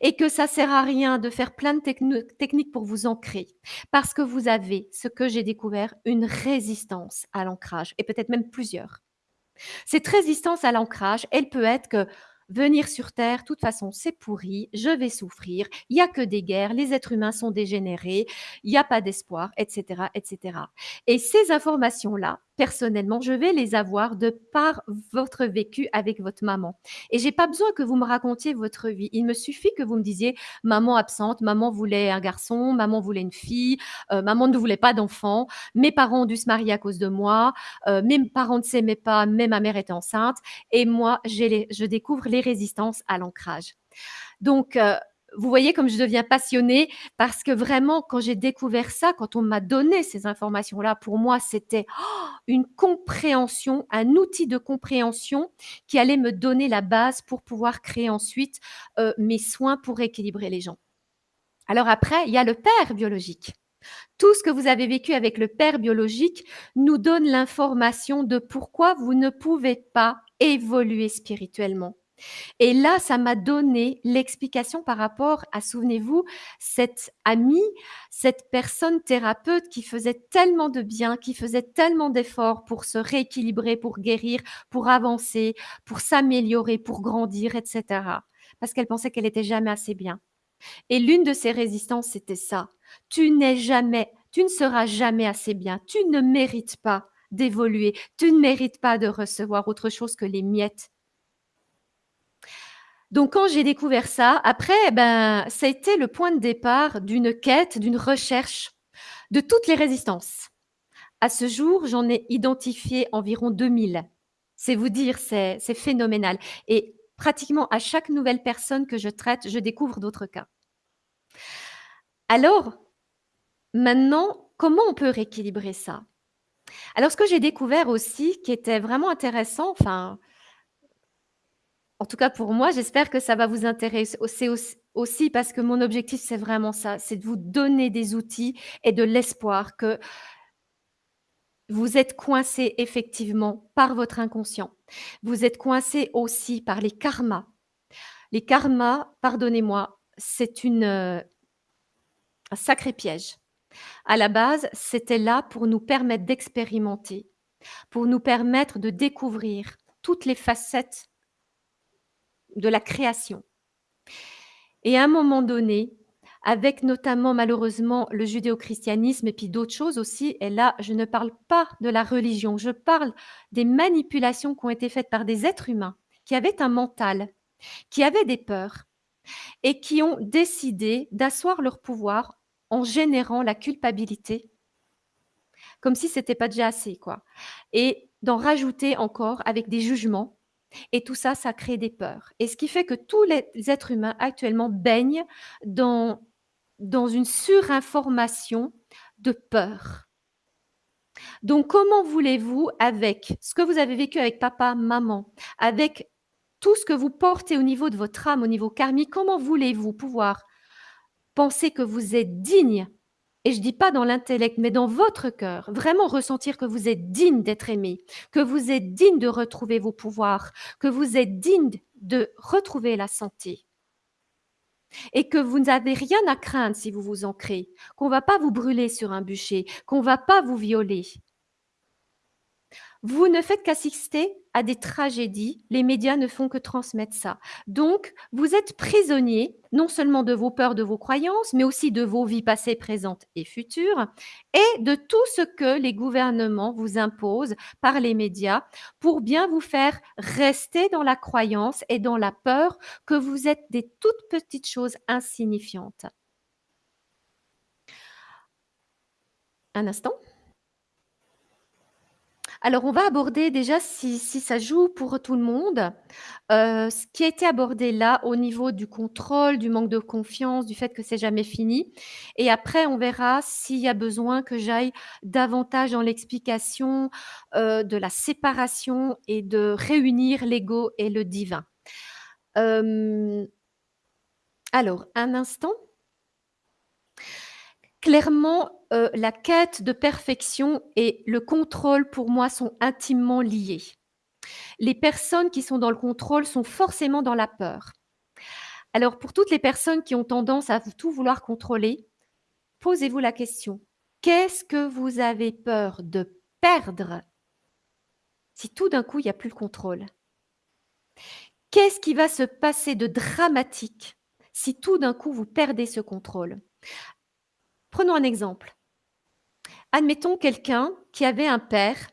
et que ça sert à rien de faire plein de techniques pour vous ancrer, parce que vous avez, ce que j'ai découvert, une résistance à l'ancrage et peut-être même plusieurs. Cette résistance à l'ancrage, elle peut être que venir sur terre, de toute façon, c'est pourri, je vais souffrir, il y a que des guerres, les êtres humains sont dégénérés, il y a pas d'espoir, et cetera, et cetera. Et ces informations-là, personnellement, je vais les avoir de par votre vécu avec votre maman. Et j'ai pas besoin que vous me racontiez votre vie. Il me suffit que vous me disiez: «Maman absente, maman voulait un garçon, maman voulait une fille, heu, maman ne voulait pas d'enfant, mes parents ont dû se marier à cause de moi, heu, mes parents ne s'aimaient pas, mais ma mère était enceinte et moi les je découvre les résistances à l'ancrage». Donc heu, vous voyez comme je deviens passionnée parce que vraiment quand j'ai découvert ça, quand on m'a donné ces informations-là, pour moi c'était, oh, une compréhension, un outil de compréhension qui allait me donner la base pour pouvoir créer ensuite, heu, mes soins pour équilibrer les gens. Alors après, il y a le père biologique. Tout ce que vous avez vécu avec le père biologique nous donne l'information de pourquoi vous ne pouvez pas évoluer spirituellement. Et là, ça m'a donné l'explication par rapport à, souvenez-vous, cette amie, cette personne thérapeute qui faisait tellement de bien, qui faisait tellement d'efforts pour se rééquilibrer, pour guérir, pour avancer, pour s'améliorer, pour grandir, et cetera. Parce qu'elle pensait qu'elle était jamais assez bien. Et l'une de ses résistances, c'était ça: «Tu n'es jamais tu ne seras jamais assez bien, tu ne mérites pas d'évoluer, tu ne mérites pas de recevoir autre chose que les miettes». Donc quand j'ai découvert ça, après, ben, ça a été le point de départ d'une quête, d'une recherche de toutes les résistances. À ce jour, j'en ai identifié environ 2000. C'est vous dire, c'est c'est phénoménal et pratiquement à chaque nouvelle personne que je traite, je découvre d'autres cas. Alors, maintenant, comment on peut rééquilibrer ça? Alors ce que j'ai découvert aussi qui était vraiment intéressant, enfin en tout cas pour moi, j'espère que ça va vous intéresser c'est auss aussi parce que mon objectif, c'est vraiment ça, c'est de vous donner des outils et de l'espoir que vous êtes coincés effectivement par votre inconscient. Vous êtes coincés aussi par les karmas. Les karmas, pardonnez-moi, c'est heu, un sacré piège. À la base, c'était là pour nous permettre d'expérimenter, pour nous permettre de découvrir toutes les facettes de la création. Et à un moment donné, avec notamment malheureusement le judéo-christianisme et puis d'autres choses aussi et là, je ne parle pas de la religion, je parle des manipulations qui ont été faites par des êtres humains qui avaient un mental, qui avaient des peurs et qui ont décidé d'asseoir leur pouvoir en générant la culpabilité comme si c'était pas déjà assez, quoi et d'en rajouter encore avec des jugements et tout ça, ça crée des peurs et ce qui fait que tous les êtres humains actuellement baignent dans une surinformation de peur. Donc comment voulez-vous avec ce que vous avez vécu avec papa, maman, avec tout ce que vous portez au niveau de votre âme, au niveau karmique, comment voulez-vous pouvoir penser que vous êtes digne et je dis pas dans l'intellect, mais dans votre cœur, vraiment ressentir que vous êtes digne d'être aimé, que vous êtes digne de retrouver vos pouvoirs, que vous êtes digne de retrouver la santé et que vous n'avez rien à craindre si vous vous ancrez, qu'on va pas vous brûler sur un bûcher, qu'on va pas vous violer. Vous ne faites qu'assister à des tragédies, les médias ne font que transmettre ça. Donc vous êtes prisonnier, non seulement de vos peurs, de vos croyances, mais aussi de vos vies passées, présentes et futures et de tout ce que les gouvernements vous imposent par les médias pour bien vous faire rester dans la croyance et dans la peur que vous êtes des toutes petites choses insignifiantes. Un instant. Alors on va aborder déjà si ça joue pour tout le monde, heu, ce qui a été abordé là au niveau du contrôle, du manque de confiance, du fait que c'est jamais fini et après on verra s'il y a besoin que j'aille davantage dans l'explication, heu, de la séparation et de réunir l'ego et le divin. Hem alors un instant. Clairement, heu, la quête de perfection et le contrôle pour moi sont intimement liés. Les personnes qui sont dans le contrôle sont forcément dans la peur. Alors pour toutes les personnes qui ont tendance à tout vouloir contrôler, posez-vous la question: «Qu'est-ce que vous avez peur de perdre si tout d'un coup il y a plus le contrôle?» Qu'est-ce qui va se passer de dramatique si tout d'un coup vous perdez ce contrôle? Prenons un exemple. Admettons quelqu'un qui avait un père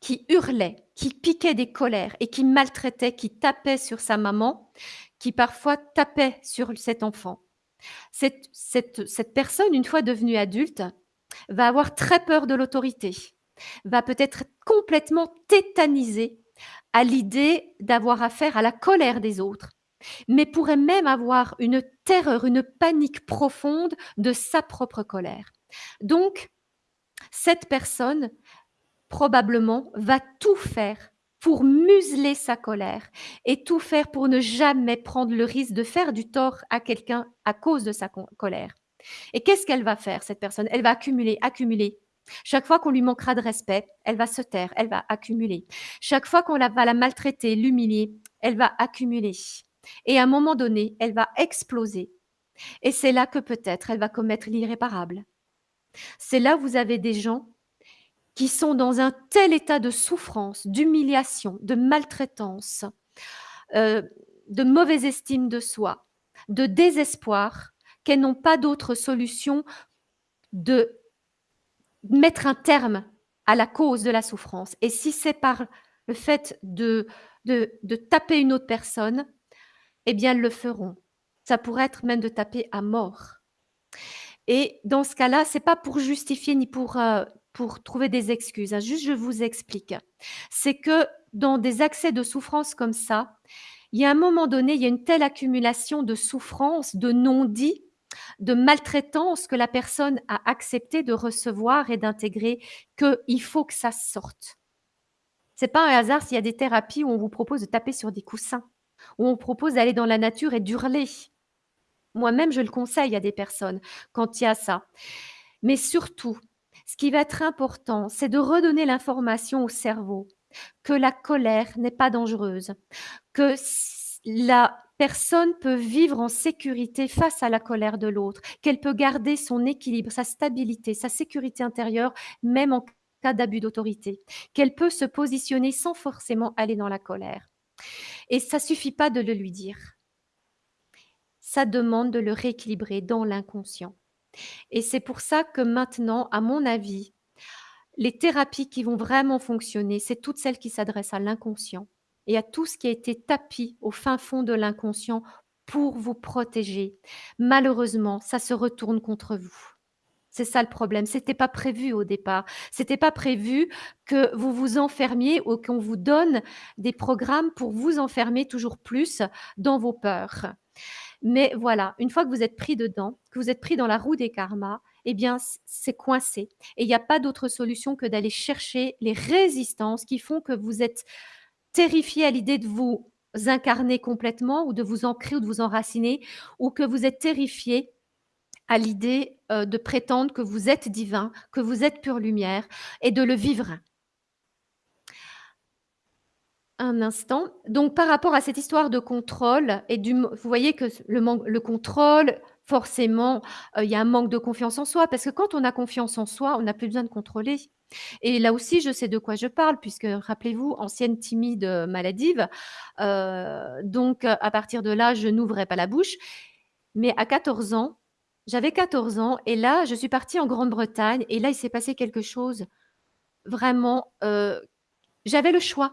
qui hurlait, qui piquait des colères et qui maltraitait, qui tapait sur sa maman, qui parfois tapait sur cet enfant. Cette personne, une fois devenue adulte, va avoir très peur de l'autorité, va peut-être complètement tétanisée à l'idée d'avoir affaire à la colère des autres, mais pourrait même avoir une terreur, une panique profonde de sa propre colère. Donc cette personne, probablement, va tout faire pour museler sa colère et tout faire pour ne jamais prendre le risque de faire du tort à quelqu'un à cause de sa colère. Et qu'est-ce qu'elle va faire cette personne? Elle va accumuler, accumuler. Chaque fois qu'on lui manquera de respect, elle va se taire, elle va accumuler. Chaque fois qu'on va la maltraiter, l'humilier, elle va accumuler et à un moment donné, elle va exploser et c'est là que peut-être elle va commettre l'irréparable. C'est là où vous avez des gens qui sont dans un tel état de souffrance, d'humiliation, de maltraitance, heu, de mauvaise estime de soi, de désespoir, qu'elles n'ont pas d'autre solution de mettre un terme à la cause de la souffrance et si c'est par le fait de de taper une autre personne, eh bien elles le feront. Ça pourrait être même de taper à mort et dans ce cas-là, c'est pas pour justifier ni pour, heu, pour trouver des excuses, hein, juste je vous explique. C'est que dans des accès de souffrance comme ça, il y a un moment donné, il y a une telle accumulation de souffrance, de non-dit, de maltraitance que la personne a accepté de recevoir et d'intégrer qu'il faut que ça sorte. C'est pas un hasard s'il y a des thérapies où on vous propose de taper sur des coussins, où on propose d'aller dans la nature et d'hurler. Moi-même, je le conseille à des personnes quand il y a ça. Mais surtout, ce qui va être important, c'est de redonner l'information au cerveau que la colère n'est pas dangereuse, que la personne peut vivre en sécurité face à la colère de l'autre, qu'elle peut garder son équilibre, sa stabilité, sa sécurité intérieure, même en cas d'abus d'autorité, qu'elle peut se positionner sans forcément aller dans la colère et ça suffit pas de le lui dire. Ça demande de le rééquilibrer dans l'inconscient et c'est pour ça que maintenant, à mon avis, les thérapies qui vont vraiment fonctionner, c'est toutes celles qui s'adressent à l'inconscient et à tout ce qui a été tapi au fin fond de l'inconscient pour vous protéger. Malheureusement, ça se retourne contre vous. C'est ça le problème, c'était pas prévu au départ. C'était pas prévu que vous vous enfermiez ou qu'on vous donne des programmes pour vous enfermer toujours plus dans vos peurs. Mais voilà, une fois que vous êtes pris dedans, que vous êtes pris dans la roue des karmas, eh bien c'est coincé et il y a pas d'autre solution que d'aller chercher les résistances qui font que vous êtes terrifié à l'idée de vous incarner complètement ou de vous ancrer ou de vous enraciner ou que vous êtes terrifié à l'idée, heu, de prétendre que vous êtes divin, que vous êtes pure lumière et de le vivre. Un instant, donc par rapport à cette histoire de contrôle et du vous voyez que le le contrôle, forcément, heu, il y a un manque de confiance en soi parce que quand on a confiance en soi, on n'a plus besoin de contrôler. Et là aussi, je sais de quoi je parle puisque rappelez-vous, ancienne timide, maladive, heu, donc à partir de là, je n'ouvrais pas la bouche. Mais à 14 ans, j'avais 14 ans et là, je suis partie en Grande-Bretagne et là, il s'est passé quelque chose vraiment, heu j'avais le choix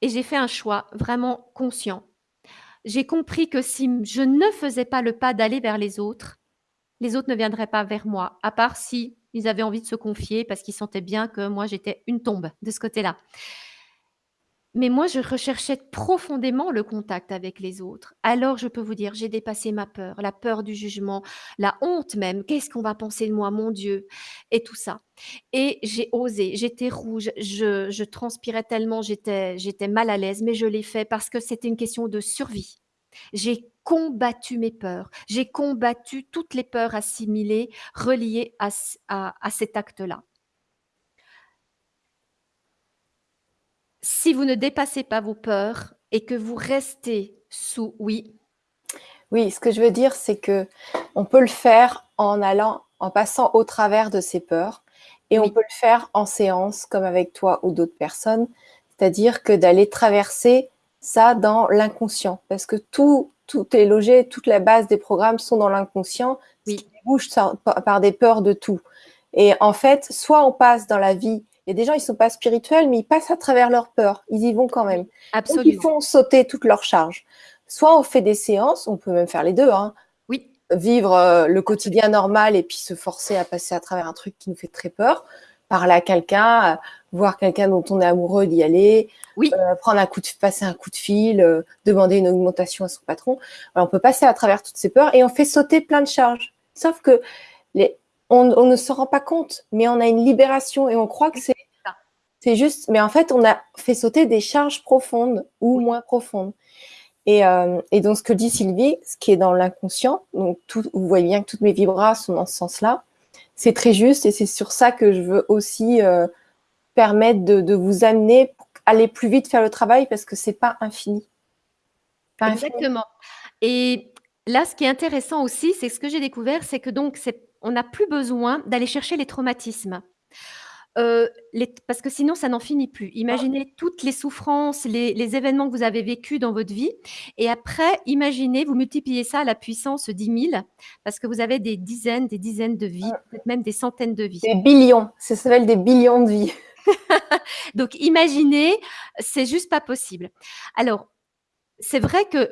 et j'ai fait un choix vraiment conscient. J'ai compris que si je ne faisais pas le pas d'aller vers les autres, les autres ne viendraient pas vers moi, à part s'ils avaient envie de se confier parce qu'ils sentaient bien que moi, j'étais une tombe de ce côté-là. Mais moi, je recherchais profondément le contact avec les autres. Alors je peux vous dire, j'ai dépassé ma peur, la peur du jugement, la honte même: «Qu'est-ce qu'on va penser de moi? Mon Dieu!» et tout ça et j'ai osé, j'étais rouge, je transpirais tellement, j'étais mal à l'aise mais je l'ai fait parce que c'était une question de survie. J'ai combattu mes peurs, j'ai combattu toutes les peurs assimilées, reliées à cet acte-là. Si vous ne dépassez pas vos peurs et que vous restez Sous, oui. Oui, ce que je veux dire, c'est que on peut le faire en allant, en passant au travers de ses peurs, et on peut le faire en séance, comme avec toi ou d'autres personnes. C'est-à-dire que d'aller traverser ça dans l'inconscient, parce que tout, tout est logé, toute la base des programmes sont dans l'inconscient, oui. qui bouge par des peurs de tout. Et en fait, soit on passe dans la vie, il y a des gens, ils sont pas spirituels, mais ils passent à travers leurs peurs, ils y vont quand même. Absolument. Donc, ils font sauter toute leur charge. Soit on fait des séances, on peut même faire les deux, hein. Oui. Vivre euh, le quotidien normal et puis se forcer à passer à travers un truc qui nous fait très peur, parler à quelqu'un, euh, voir quelqu'un dont on est amoureux d'y aller, oui. euh, prendre un coup de, passer un coup de fil, demander une augmentation à son patron. Alors, on peut passer à travers toutes ces peurs et on fait sauter plein de charges. Sauf que les, on, on ne se rend pas compte, mais on a une libération et on croit que c'est c'est juste, mais en fait, on a fait sauter des charges profondes ou moins profondes. Et, euh, et, donc, ce que dit Sylvie, ce qui est dans l'inconscient, donc tout, vous voyez bien que toutes mes vibras sont dans ce sens-là, c'est très juste et c'est sur ça que je veux aussi euh, permettre de, de, vous amener pour aller plus vite faire le travail parce que c'est pas infini. Pas Exactement. Infini. Et là, ce qui est intéressant aussi, c'est ce que j'ai découvert, c'est que donc on n'a plus besoin d'aller chercher les traumatismes. Euh, les, parce que sinon, ça n'en finit plus. Imaginez toutes les souffrances, les, les, événements que vous avez vécus dans votre vie. Et après, imaginez, vous multipliez ça à la puissance 10 000, parce que vous avez des dizaines, des dizaines de vies, peut-être même des centaines de vies. Des billions, ça s'appelle des billions de vies. Donc, imaginez, c'est juste pas possible. Alors, c'est vrai que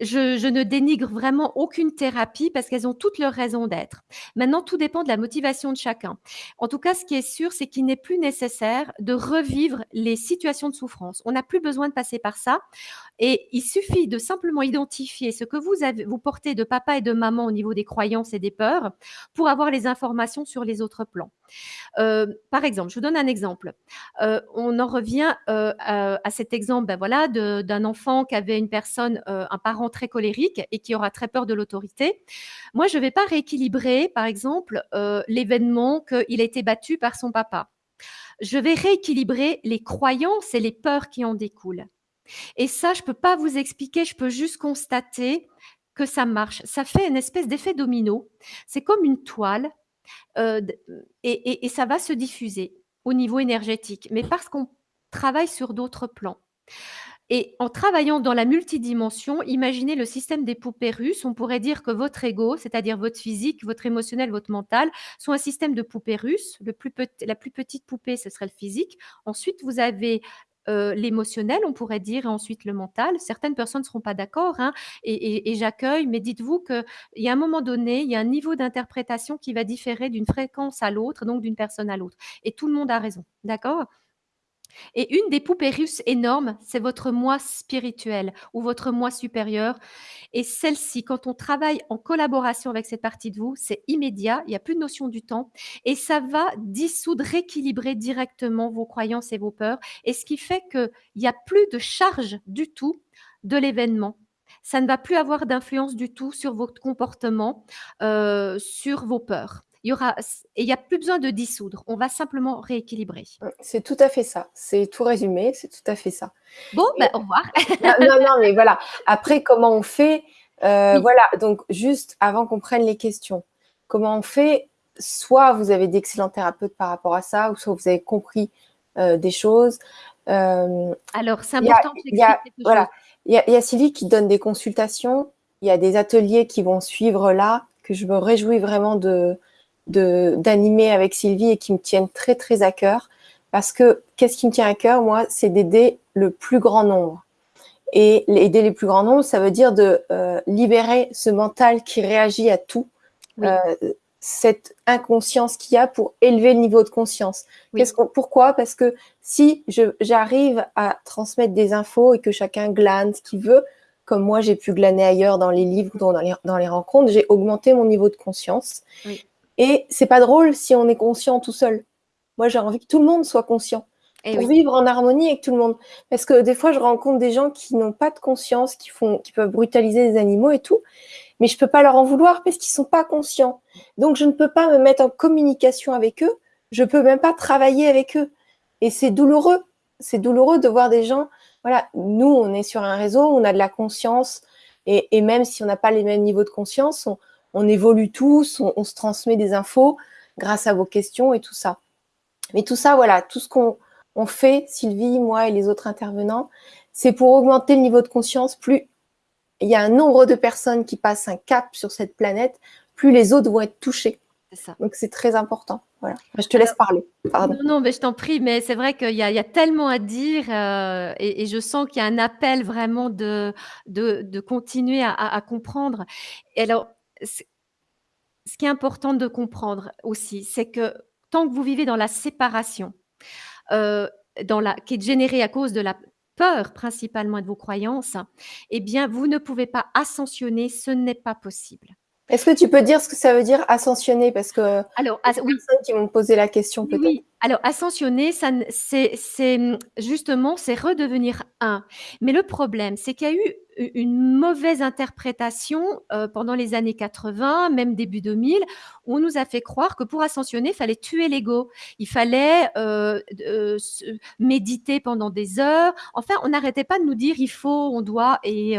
je, ne dénigre vraiment aucune thérapie parce qu'elles ont toutes leurs raisons d'être. Maintenant, tout dépend de la motivation de chacun. En tout cas, ce qui est sûr, c'est qu'il n'est plus nécessaire de revivre les situations de souffrance. On n'a plus besoin de passer par ça. Et il suffit de simplement identifier ce que vous, avez, vous portez de papa et de maman au niveau des croyances et des peurs pour avoir les informations sur les autres plans. Euh, par exemple, je vous donne un exemple. Euh, on en revient euh, à, cet exemple ben voilà, d'un enfant qui avait une personne, un parent très colérique et qui aura très peur de l'autorité. Moi, je ne vais pas rééquilibrer, par exemple, l'événement qu'il a été battu par son papa. Je vais rééquilibrer les croyances et les peurs qui en découlent. Et ça, je ne peux pas vous expliquer, je peux juste constater que ça marche. Ça fait une espèce d'effet domino. C'est comme une toile et, et, et, ça va se diffuser au niveau énergétique, mais parce qu'on travaille sur d'autres plans. Et en travaillant dans la multidimension, imaginez le système des poupées russes. On pourrait dire que votre ego, c'est-à-dire votre physique, votre émotionnel, votre mental, sont un système de poupées russes. Le plus la plus petite poupée, ce serait le physique. Ensuite, vous avez euh, l'émotionnel, on pourrait dire, et ensuite le mental. Certaines personnes ne seront pas d'accord, hein, et, j'accueille, mais dites-vous qu'il y a un moment donné, il y a un niveau d'interprétation qui va différer d'une fréquence à l'autre, donc d'une personne à l'autre. Et tout le monde a raison, d'accord? Et une des poupées russes énormes, c'est votre moi spirituel ou votre moi supérieur. Et celle-ci, quand on travaille en collaboration avec cette partie de vous, c'est immédiat, il n'y a plus de notion du temps. Et ça va dissoudre, rééquilibrer directement vos croyances et vos peurs. Et ce qui fait qu'il n'y a plus de charge du tout de l'événement. Ça ne va plus avoir d'influence du tout sur votre comportement, euh, sur vos peurs il y aura et il n'y a plus besoin de dissoudre. On va simplement rééquilibrer. C'est tout à fait ça. C'est tout résumé. C'est tout à fait ça. Bon, ben, au revoir. non, non, mais voilà. Après, comment on fait euh, oui. Voilà. Donc, juste avant qu'on prenne les questions, comment on fait Soit vous avez d'excellents thérapeutes par rapport à ça, ou soit vous avez compris euh, des choses. Euh, Alors, c'est important. Il y a, voilà. Il y, a, il y a Sylvie qui donne des consultations. Il y a des ateliers qui vont suivre là, que je me réjouis vraiment de, d'animer avec Sylvie et qui me tiennent très très à cœur. Parce que qu'est-ce qui me tient à cœur, moi, c'est d'aider le plus grand nombre. Et aider les plus grands nombres, ça veut dire de euh, libérer ce mental qui réagit à tout, oui. euh, cette inconscience qu'il y a pour élever le niveau de conscience. Oui. Qu pourquoi? Parce que si j'arrive à transmettre des infos et que chacun glane ce qu'il veut, comme moi j'ai pu glaner ailleurs dans les livres, dans les, dans les rencontres, j'ai augmenté mon niveau de conscience. Oui. Et c'est pas drôle si on est conscient tout seul. Moi, j'ai envie que tout le monde soit conscient Eh pour oui. vivre en harmonie avec tout le monde. Parce que des fois, je rencontre des gens qui n'ont pas de conscience, qui font, qui peuvent brutaliser les animaux et tout, mais je peux pas leur en vouloir parce qu'ils sont pas conscients. Donc, je ne peux pas me mettre en communication avec eux. Je peux même pas travailler avec eux. Et c'est douloureux. C'est douloureux de voir des gens voilà, nous, on est sur un réseau, on a de la conscience, et, même si on n'a pas les mêmes niveaux de conscience, on, évolue tous, on, se transmet des infos grâce à vos questions et tout ça. Mais tout ça, voilà, tout ce qu'on fait, Sylvie, moi et les autres intervenants, c'est pour augmenter le niveau de conscience. Plus il y a un nombre de personnes qui passent un cap sur cette planète, plus les autres vont être touchés. Ça. Donc c'est très important. Voilà. Je te laisse parler. Pardon. Non, mais je t'en prie, mais c'est vrai qu'il y, a tellement à dire euh, et, je sens qu'il y a un appel vraiment de, de, continuer à, comprendre. Et alors, ce qui est important de comprendre aussi, c'est que tant que vous vivez dans la séparation, euh, dans la, qui est générée à cause de la peur principalement de vos croyances, eh bien, vous ne pouvez pas ascensionner, ce n'est pas possible. Est-ce que tu peux dire ce que ça veut dire ascensionner? Parce que alors, as, oui. personnes qui vont me poser la question peut-être. Oui, alors ascensionner, c'est justement, c'est redevenir un. Mais le problème, c'est qu'il y a eu une mauvaise interprétation euh, pendant les années 80, même début 2000, où on nous a fait croire que pour ascensionner, il fallait tuer l'ego, il fallait euh, euh, méditer pendant des heures. Enfin, on n'arrêtait pas de nous dire il faut, on doit. Et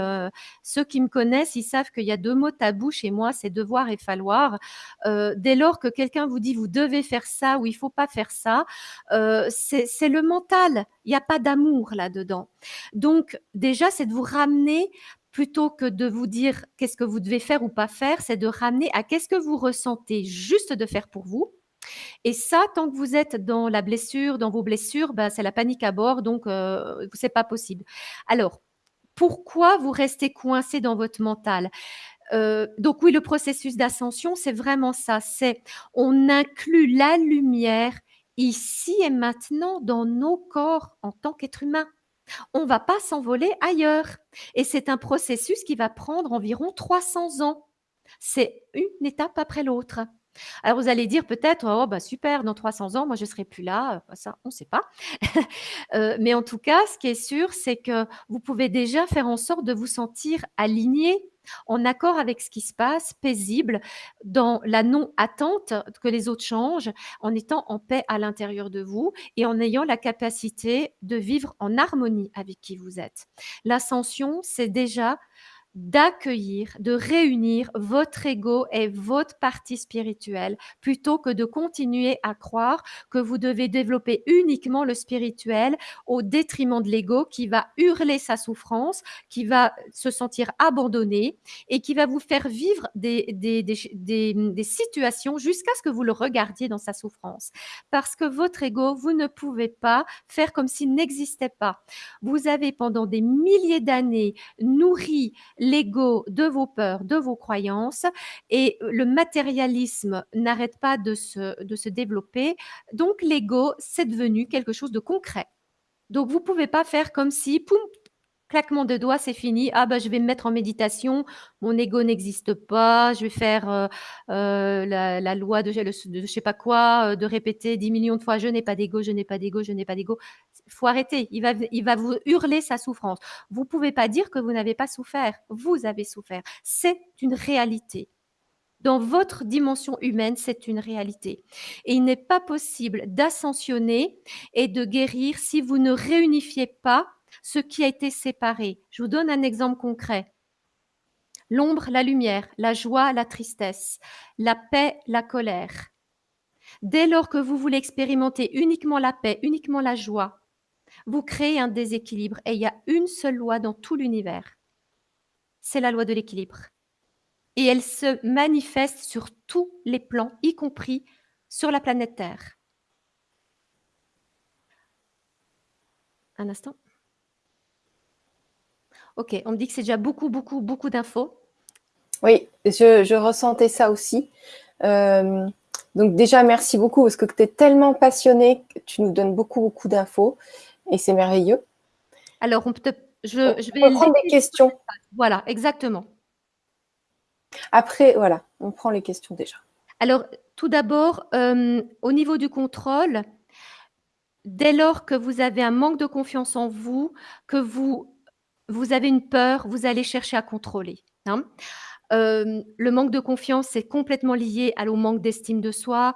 ceux qui me connaissent, ils savent qu'il y a deux mots tabous chez moi, c'est devoir et falloir. dès lors que quelqu'un vous dit vous devez faire ça ou il faut pas faire ça, c'est le mental. Il n'y a pas d'amour là-dedans. Donc, déjà, c'est de vous ramener plutôt que de vous dire qu'est-ce que vous devez faire ou pas faire, c'est de ramener à qu'est-ce que vous ressentez juste de faire pour vous. Et ça, tant que vous êtes dans la blessure, dans vos blessures, ben, c'est la panique à bord, donc euh, c'est pas possible. Alors, pourquoi vous restez coincé dans votre mental? Euh, donc oui, le processus d'ascension, c'est vraiment ça. C'est on inclut la lumière ici et maintenant dans nos corps en tant qu'être humain. On ne va pas s'envoler ailleurs. Et c'est un processus qui va prendre environ 300 ans. C'est une étape après l'autre. Alors vous allez dire peut-être, oh bah super, dans 300 ans, moi je ne serai plus là. Euh, ça, on ne sait pas. Euh, mais en tout cas, ce qui est sûr, c'est que vous pouvez déjà faire en sorte de vous sentir aligné en accord avec ce qui se passe, paisible, dans la non-attente que les autres changent, en étant en paix à l'intérieur de vous et en ayant la capacité de vivre en harmonie avec qui vous êtes. L'ascension, c'est déjà d'accueillir, de réunir votre ego et votre partie spirituelle, plutôt que de continuer à croire que vous devez développer uniquement le spirituel au détriment de l'ego qui va hurler sa souffrance, qui va se sentir abandonné et qui va vous faire vivre des, des, des, des situations jusqu'à ce que vous le regardiez dans sa souffrance. Parce que votre ego, vous ne pouvez pas faire comme s'il n'existait pas. Vous avez pendant des milliers d'années nourri l'ego de vos peurs, de vos croyances, et le matérialisme n'arrête pas de se, développer. Donc l'ego, c'est devenu quelque chose de concret. Donc vous pouvez pas faire comme si, poum, claquement de doigts, c'est fini. Ah bah je vais me mettre en méditation, mon ego n'existe pas, je vais faire euh, euh, la, loi de, de, je sais pas quoi, euh, de répéter 10 millions de fois je n'ai pas d'ego, je n'ai pas d'ego, je n'ai pas d'ego. Faut arrêter. Il va, il va vous hurler sa souffrance. Vous pouvez pas dire que vous n'avez pas souffert. Vous avez souffert. C'est une réalité. Dans votre dimension humaine, c'est une réalité. Et il n'est pas possible d'ascensionner et de guérir si vous ne réunifiez pas ce qui a été séparé. Je vous donne un exemple concret. L'ombre, la lumière, la joie, la tristesse, la paix, la colère. Dès lors que vous voulez expérimenter uniquement la paix, uniquement la joie, vous créez un déséquilibre et il y a une seule loi dans tout l'univers. C'est la loi de l'équilibre. Et elle se manifeste sur tous les plans, y compris sur la planète Terre. Un instant. Ok, on me dit que c'est déjà beaucoup, beaucoup, beaucoup d'infos. Oui, je, ressentais ça aussi. Euh, donc déjà, merci beaucoup parce que tu es tellement passionné, tu nous donnes beaucoup, beaucoup d'infos et c'est merveilleux. Alors, on peut je, je, vais prendre des questions. Voilà, exactement. Après, voilà, on prend les questions déjà. Alors, tout d'abord, euh, au niveau du contrôle, dès lors que vous avez un manque de confiance en vous, que vous vous avez une peur, vous allez chercher à contrôler. Hein. le manque de confiance, c'est complètement lié à, au manque d'estime de soi,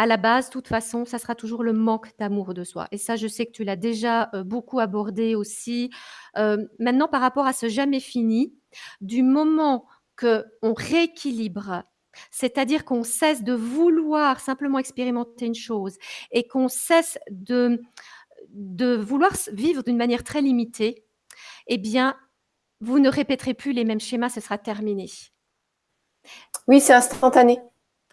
à la base, de toute façon, ça sera toujours le manque d'amour de soi et ça, je sais que tu l'as déjà, heu, beaucoup abordé aussi. Heu, maintenant par rapport à ce jamais fini, du moment qu'on rééquilibre, c'est-à-dire qu'on cesse de vouloir simplement expérimenter une chose et qu'on cesse de de vouloir vivre d'une manière très limitée, eh bien, vous ne répéterez plus les mêmes schémas, ce sera terminé. Oui, c'est instantané.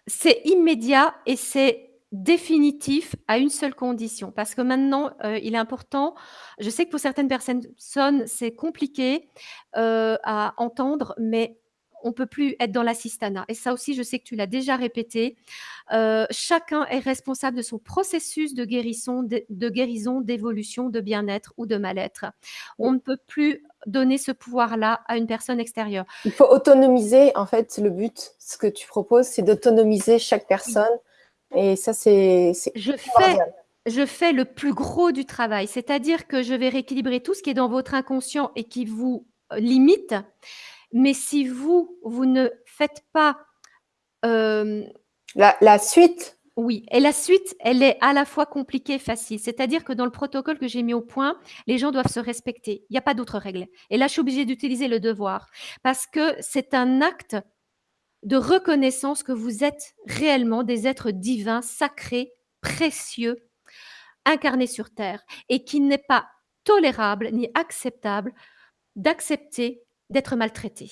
C'est immédiat et c'est définitif à une seule condition. Parce que maintenant, heu, il est important je sais que pour certaines personnes, c'est compliqué, heu, à entendre, mais on peut plus être dans l'assistanat et ça aussi, je sais que tu l'as déjà répété. Heu, chacun est responsable de son processus de guérisson de de guérison, d'évolution, de bien-être ou de mal-être. On ne peut plus donner ce pouvoir-là à une personne extérieure. Il faut autonomiser, en fait, le but, ce que tu proposes, c'est d'autonomiser chaque personne et ça, c'est je fais je fais le plus gros du travail, c'est-à-dire que je vais rééquilibrer tout ce qui est dans votre inconscient et qui vous limite. Mais si vous, vous ne faites pas, hem la la suite? oui et la suite, elle est à la fois compliquée et facile. C'est-à-dire que dans le protocole que j'ai mis au point, les gens doivent se respecter. Il y a pas d'autres règles et là, je suis obligée d'utiliser le devoir parce que c'est un acte de reconnaissance que vous êtes réellement des êtres divins, sacrés, précieux, incarnés sur terre et qu'il n'est pas tolérable ni acceptable d'accepter d'être maltraité.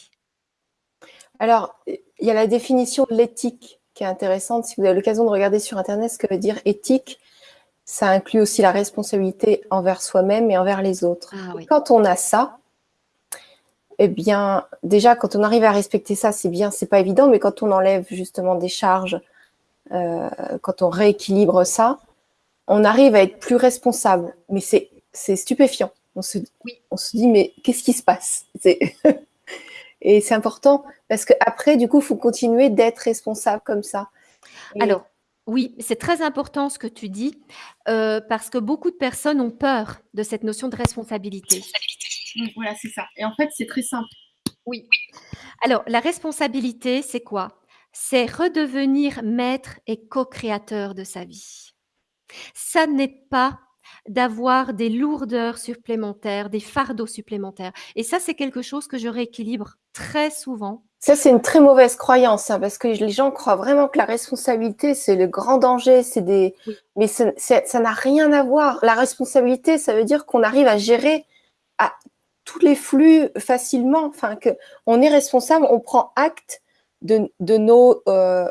Alors, il y a la définition de l'éthique qui est intéressante. Si vous avez l'occasion de regarder sur internet ce que veut dire éthique, ça inclut aussi la responsabilité envers soi-même et envers les autres. Ah oui. Quand on a ça, eh bien, déjà, quand on arrive à respecter ça, c'est bien, c'est pas évident, mais quand on enlève justement des charges, euh, quand on rééquilibre ça, on arrive à être plus responsable. Mais c'est stupéfiant. On se, oui. on se dit, mais qu'est-ce qui se passe? Et c'est important parce qu'après, du coup, il faut continuer d'être responsable comme ça. Et Alors, oui, c'est très important ce que tu dis, euh, parce que beaucoup de personnes ont peur de cette notion de responsabilité. Voilà, c'est ça. Et en fait, c'est très simple. Oui. Alors, la responsabilité, c'est quoi? C'est redevenir maître et co-créateur de sa vie. Ça n'est pas d'avoir des lourdeurs supplémentaires, des fardeaux supplémentaires. Et ça, c'est quelque chose que je rééquilibre très souvent. Ça, c'est une très mauvaise croyance, hein, parce que les gens croient vraiment que la responsabilité, c'est le grand danger, c'est des... Oui. Mais ça n'a rien à voir. La responsabilité, ça veut dire qu'on arrive à gérer à tous les flux facilement, enfin que on est responsable, on prend acte de, de nos euh,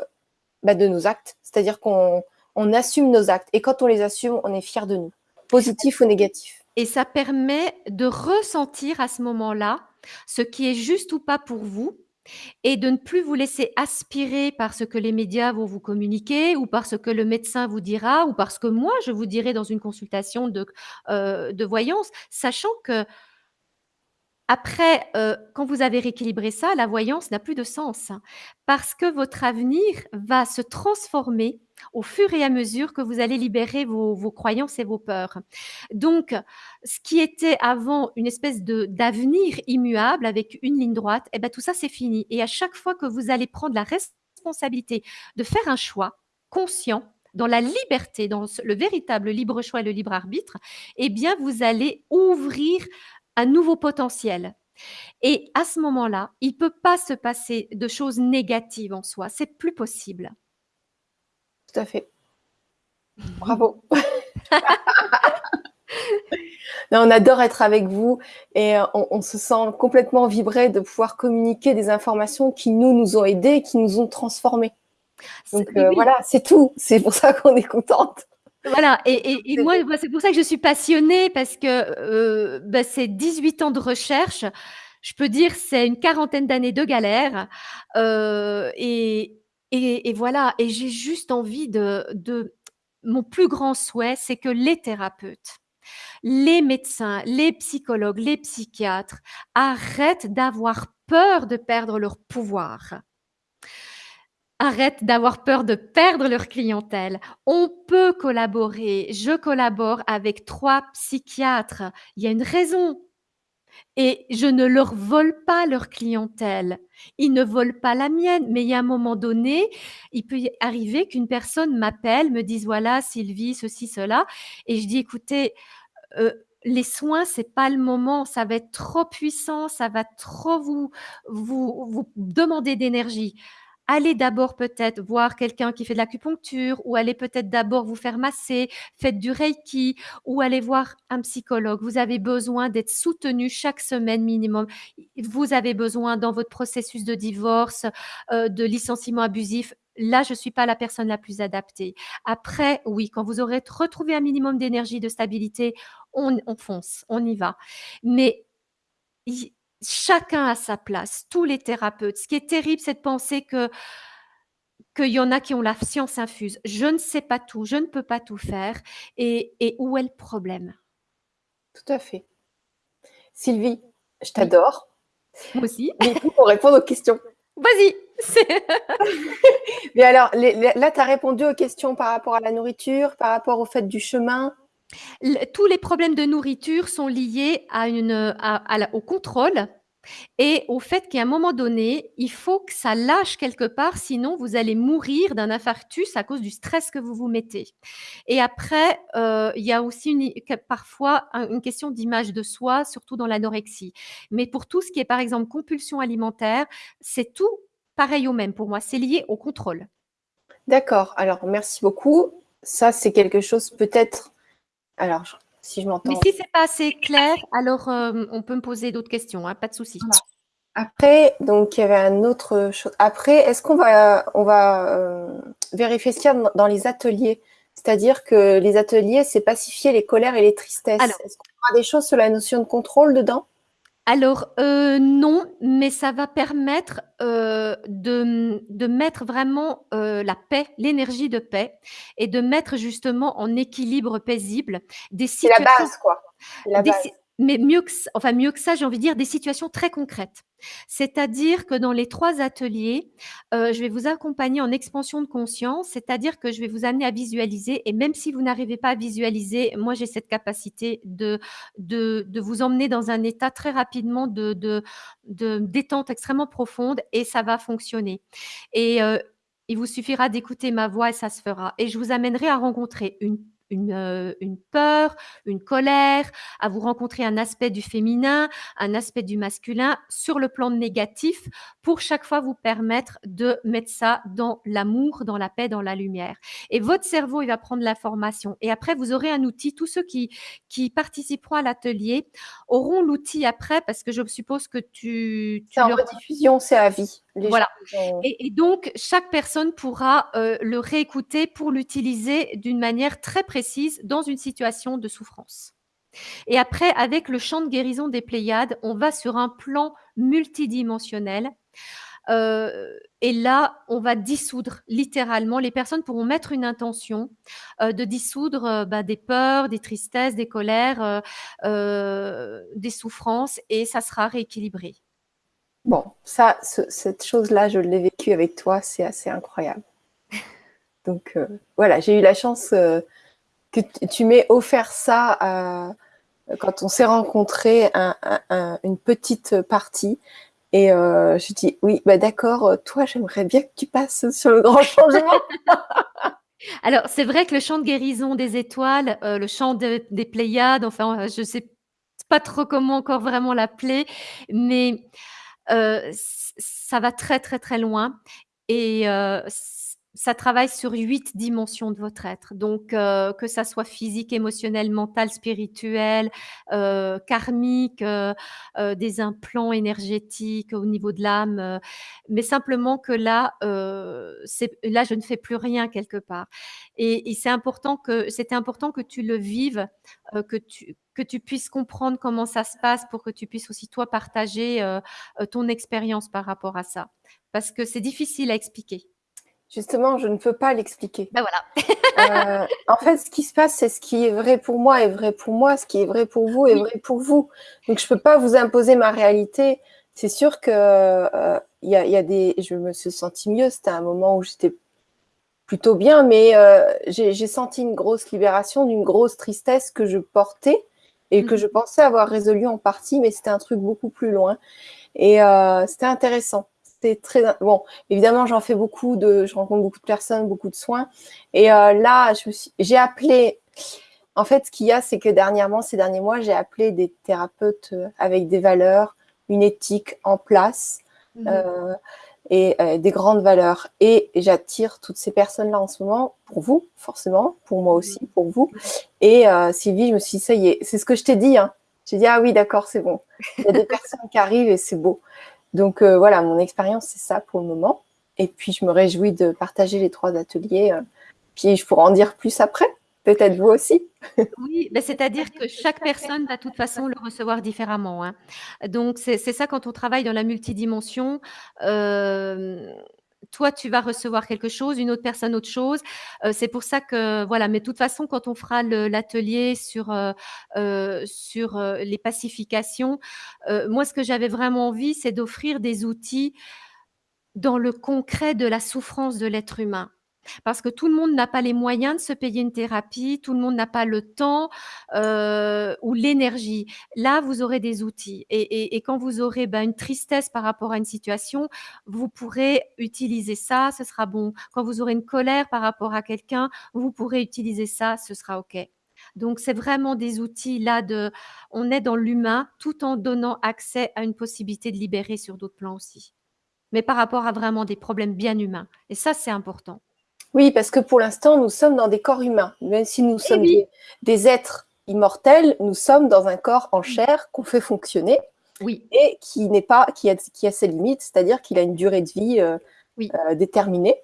bah de nos actes, c'est-à-dire qu'on on assume nos actes et quand on les assume, on est fier de nous, positif ou négatif. Et ça permet de ressentir à ce moment-là ce qui est juste ou pas pour vous et de ne plus vous laisser aspirer par ce que les médias vont vous communiquer ou par ce que le médecin vous dira ou parce que moi je vous dirai dans une consultation de, euh, de voyance, sachant que après, heu, quand vous avez rééquilibré ça, la voyance n'a plus de sens, hein, parce que votre avenir va se transformer au fur et à mesure que vous allez libérer vos croyances et vos peurs. Donc, ce qui était avant une espèce de d'avenir immuable avec une ligne droite, et bah, tout ça, c'est fini et à chaque fois que vous allez prendre la responsabilité de faire un choix conscient, dans la liberté, dans le véritable libre choix et le libre arbitre, eh bien, vous allez ouvrir un nouveau potentiel. Et à ce moment-là, il ne peut pas se passer de choses négatives en soi. C'est plus possible. Tout à fait. Bravo. non, on adore être avec vous et on, on, se sent complètement vibré de pouvoir communiquer des informations qui nous nous ont aidés, qui nous ont transformés. Donc euh, oui. voilà, c'est tout. C'est pour ça qu'on est contente. Voilà, et, et, et moi, c'est pour ça que je suis passionnée, parce que euh, bah, c'est 18 ans de recherche. Je peux dire c'est une quarantaine d'années de galère. Euh, et, et, voilà, et j'ai juste envie de, de... Mon plus grand souhait, c'est que les thérapeutes, les médecins, les psychologues, les psychiatres arrêtent d'avoir peur de perdre leur pouvoir arrêtent d'avoir peur de perdre leur clientèle. On peut collaborer. Je collabore avec trois psychiatres. Il y a une raison. et je ne leur vole pas leur clientèle. Ils ne volent pas la mienne, mais il y a un moment donné, il peut arriver qu'une personne m'appelle, me dise voilà Sylvie, ceci, cela, et je dis écoutez, euh, les soins, c'est pas le moment, ça va être trop puissant, ça va trop vous, vous, vous demander d'énergie allez d'abord peut-être voir quelqu'un qui fait de l'acupuncture ou allez peut-être d'abord vous faire masser, faites du reiki ou allez voir un psychologue. Vous avez besoin d'être soutenu chaque semaine minimum. Vous avez besoin dans votre processus de divorce, euh, de licenciement abusif. Là, je ne suis pas la personne la plus adaptée. Après, oui, quand vous aurez retrouvé un minimum d'énergie, de stabilité, on, on fonce, on y va. Mais chacun a sa place, tous les thérapeutes. Ce qui est terrible, c'est de penser que qu'il y en a qui ont la science infuse. Je ne sais pas tout, je ne peux pas tout faire. Et, où est le problème? Tout à fait. Sylvie, je t'adore. Moi aussi. Mais pour répondre aux questions. Vas-y. Mais alors, là, tu as répondu aux questions par rapport à la nourriture, par rapport au fait du chemin. Tous les problèmes de nourriture sont liés à au contrôle et au fait qu'à un moment donné, il faut que ça lâche quelque part, sinon vous allez mourir d'un infarctus à cause du stress que vous vous mettez. Et après, euh, il y a aussi parfois une question d'image de soi, surtout dans l'anorexie. Mais pour tout ce qui est par exemple compulsion alimentaire, c'est tout pareil au même pour moi, c'est lié au contrôle. D'accord, alors merci beaucoup. Ça, c'est quelque chose peut-être... Alors, si je m'entends. Mais si c'est pas assez clair, alors euh, on peut me poser d'autres questions, hein, pas de souci. Après, donc il y avait un autre chose. Après, est-ce qu'on va, on va euh, vérifier ça dans les ateliers? C'est-à-dire que les ateliers, c'est pacifier les colères et les tristesses. Est-ce qu'on aura des choses sur la notion de contrôle dedans? Alors euh, non, mais ça va permettre euh, de, de, mettre vraiment euh, la paix, l'énergie de paix, et de mettre justement en équilibre paisible des situations. C'est la base, quoi. La base mais mieux que, enfin mieux que ça, j'ai envie de dire des situations très concrètes. C'est-à-dire que dans les trois ateliers, euh, je vais vous accompagner en expansion de conscience, c'est-à-dire que je vais vous amener à visualiser, et même si vous n'arrivez pas à visualiser, moi j'ai cette capacité de, de, vous emmener dans un état très rapidement de, de, de détente extrêmement profonde, et ça va fonctionner. Et euh, il vous suffira d'écouter ma voix et ça se fera. Et je vous amènerai à rencontrer une une, une, peur, une colère, à vous rencontrer un aspect du féminin, un aspect du masculin sur le plan négatif pour chaque fois vous permettre de mettre ça dans l'amour, dans la paix, dans la lumière. Et votre cerveau, il va prendre l'information. Et après, vous aurez un outil. Tous ceux qui, qui participeront à l'atelier auront l'outil après parce que je suppose que tu... tu c'est en rediffusion, c'est à vie. voilà. Et, et, donc, chaque personne pourra euh, le réécouter pour l'utiliser d'une manière très précise dans une situation de souffrance. Et après, avec le champ de guérison des Pléiades, on va sur un plan multidimensionnel. Euh, et là, on va dissoudre littéralement. Les personnes pourront mettre une intention euh, de dissoudre euh, bah, des peurs, des tristesses, des colères, des souffrances, et ça sera rééquilibré. Bon, ça, cette chose-là, je l'ai vécu avec toi, c'est assez incroyable. Donc voilà, j'ai eu la chance que tu m'aies offert ça euh, quand on s'est rencontrés, une petite partie. Et euh, je dis, oui, bah d'accord, toi, j'aimerais bien que tu passes sur le grand changement. Alors, c'est vrai que le chant de guérison des étoiles, euh, le chant des Pléiades, enfin, je ne sais pas trop comment encore vraiment l'appeler, mais ça va très, très, très loin. Et ça travaille sur huit dimensions de votre être. Donc, euh, que ça soit physique, émotionnel, mental, spirituel, euh, karmique, euh, des implants énergétiques au niveau de l'âme, mais simplement que là, là, je ne fais plus rien quelque part. Et, c'est important que c'était important que tu le vives, que tu que tu puisses comprendre comment ça se passe pour que tu puisses aussi toi partager ton expérience par rapport à ça, parce que c'est difficile à expliquer. Justement, je ne peux pas l'expliquer. Ben voilà. euh, en fait, ce qui se passe, c'est ce qui est vrai pour moi est vrai pour moi, ce qui est vrai pour vous est vrai pour vous. Donc, je ne peux pas vous imposer ma réalité. C'est sûr que euh, il y, a, y, a, des. Je me suis sentie mieux. C'était un moment où j'étais plutôt bien, mais euh, j'ai senti une grosse libération d'une grosse tristesse que je portais et que je pensais avoir résolu en partie, mais c'était un truc beaucoup plus loin. Et c'était intéressant. C'était très bon. Évidemment, j'en fais beaucoup de, je rencontre beaucoup de personnes, beaucoup de soins. Et là, j'ai appelé. En fait, ce qu'il y a, c'est que dernièrement, ces derniers mois, j'ai appelé des thérapeutes avec des valeurs, une éthique en place. Mmh. Euh, et euh, des grandes valeurs. Et j'attire toutes ces personnes-là en ce moment pour vous, forcément, pour moi aussi, mm-hmm. pour vous. Et euh, Sylvie, je me suis dit, ça y est, c'est ce que je t'ai dit. Hein. J'ai dit, ah oui, d'accord, c'est bon. Il y a des personnes qui arrivent et c'est beau. Donc euh, voilà, mon expérience, c'est ça pour le moment. Et puis, je me réjouis de partager les trois ateliers. puis, je pourrai en dire plus après. Peut-être vous aussi. oui, ben c'est-à-dire que chaque personne va de toute façon le recevoir différemment. Hein. Donc, c'est ça quand on travaille dans la multidimension. Euh, toi, tu vas recevoir quelque chose, une autre personne autre chose. Euh, c'est pour ça que, voilà, mais de toute façon, quand on fera l'atelier sur, euh, sur les pacifications, moi, ce que j'avais vraiment envie, c'est d'offrir des outils dans le concret de la souffrance de l'être humain. Parce que tout le monde n'a pas les moyens de se payer une thérapie, tout le monde n'a pas le temps euh, ou l'énergie. Là, vous aurez des outils. Et, quand vous aurez ben, une tristesse par rapport à une situation, vous pourrez utiliser ça, ce sera bon. Quand vous aurez une colère par rapport à quelqu'un, vous pourrez utiliser ça, ce sera OK. Donc, c'est vraiment des outils là de, on est dans l'humain tout en donnant accès à une possibilité de libérer sur d'autres plans aussi. Mais par rapport à vraiment des problèmes bien humains. Et ça, c'est important. Oui, parce que pour l'instant, nous sommes dans des corps humains. Même si nous eh sommes des, êtres immortels, nous sommes dans un corps en chair qu'on fait fonctionner. Oui. Et qui n'est pas, qui a, qui a ses limites, c'est-à-dire qu'il a une durée de vie euh, euh, déterminée.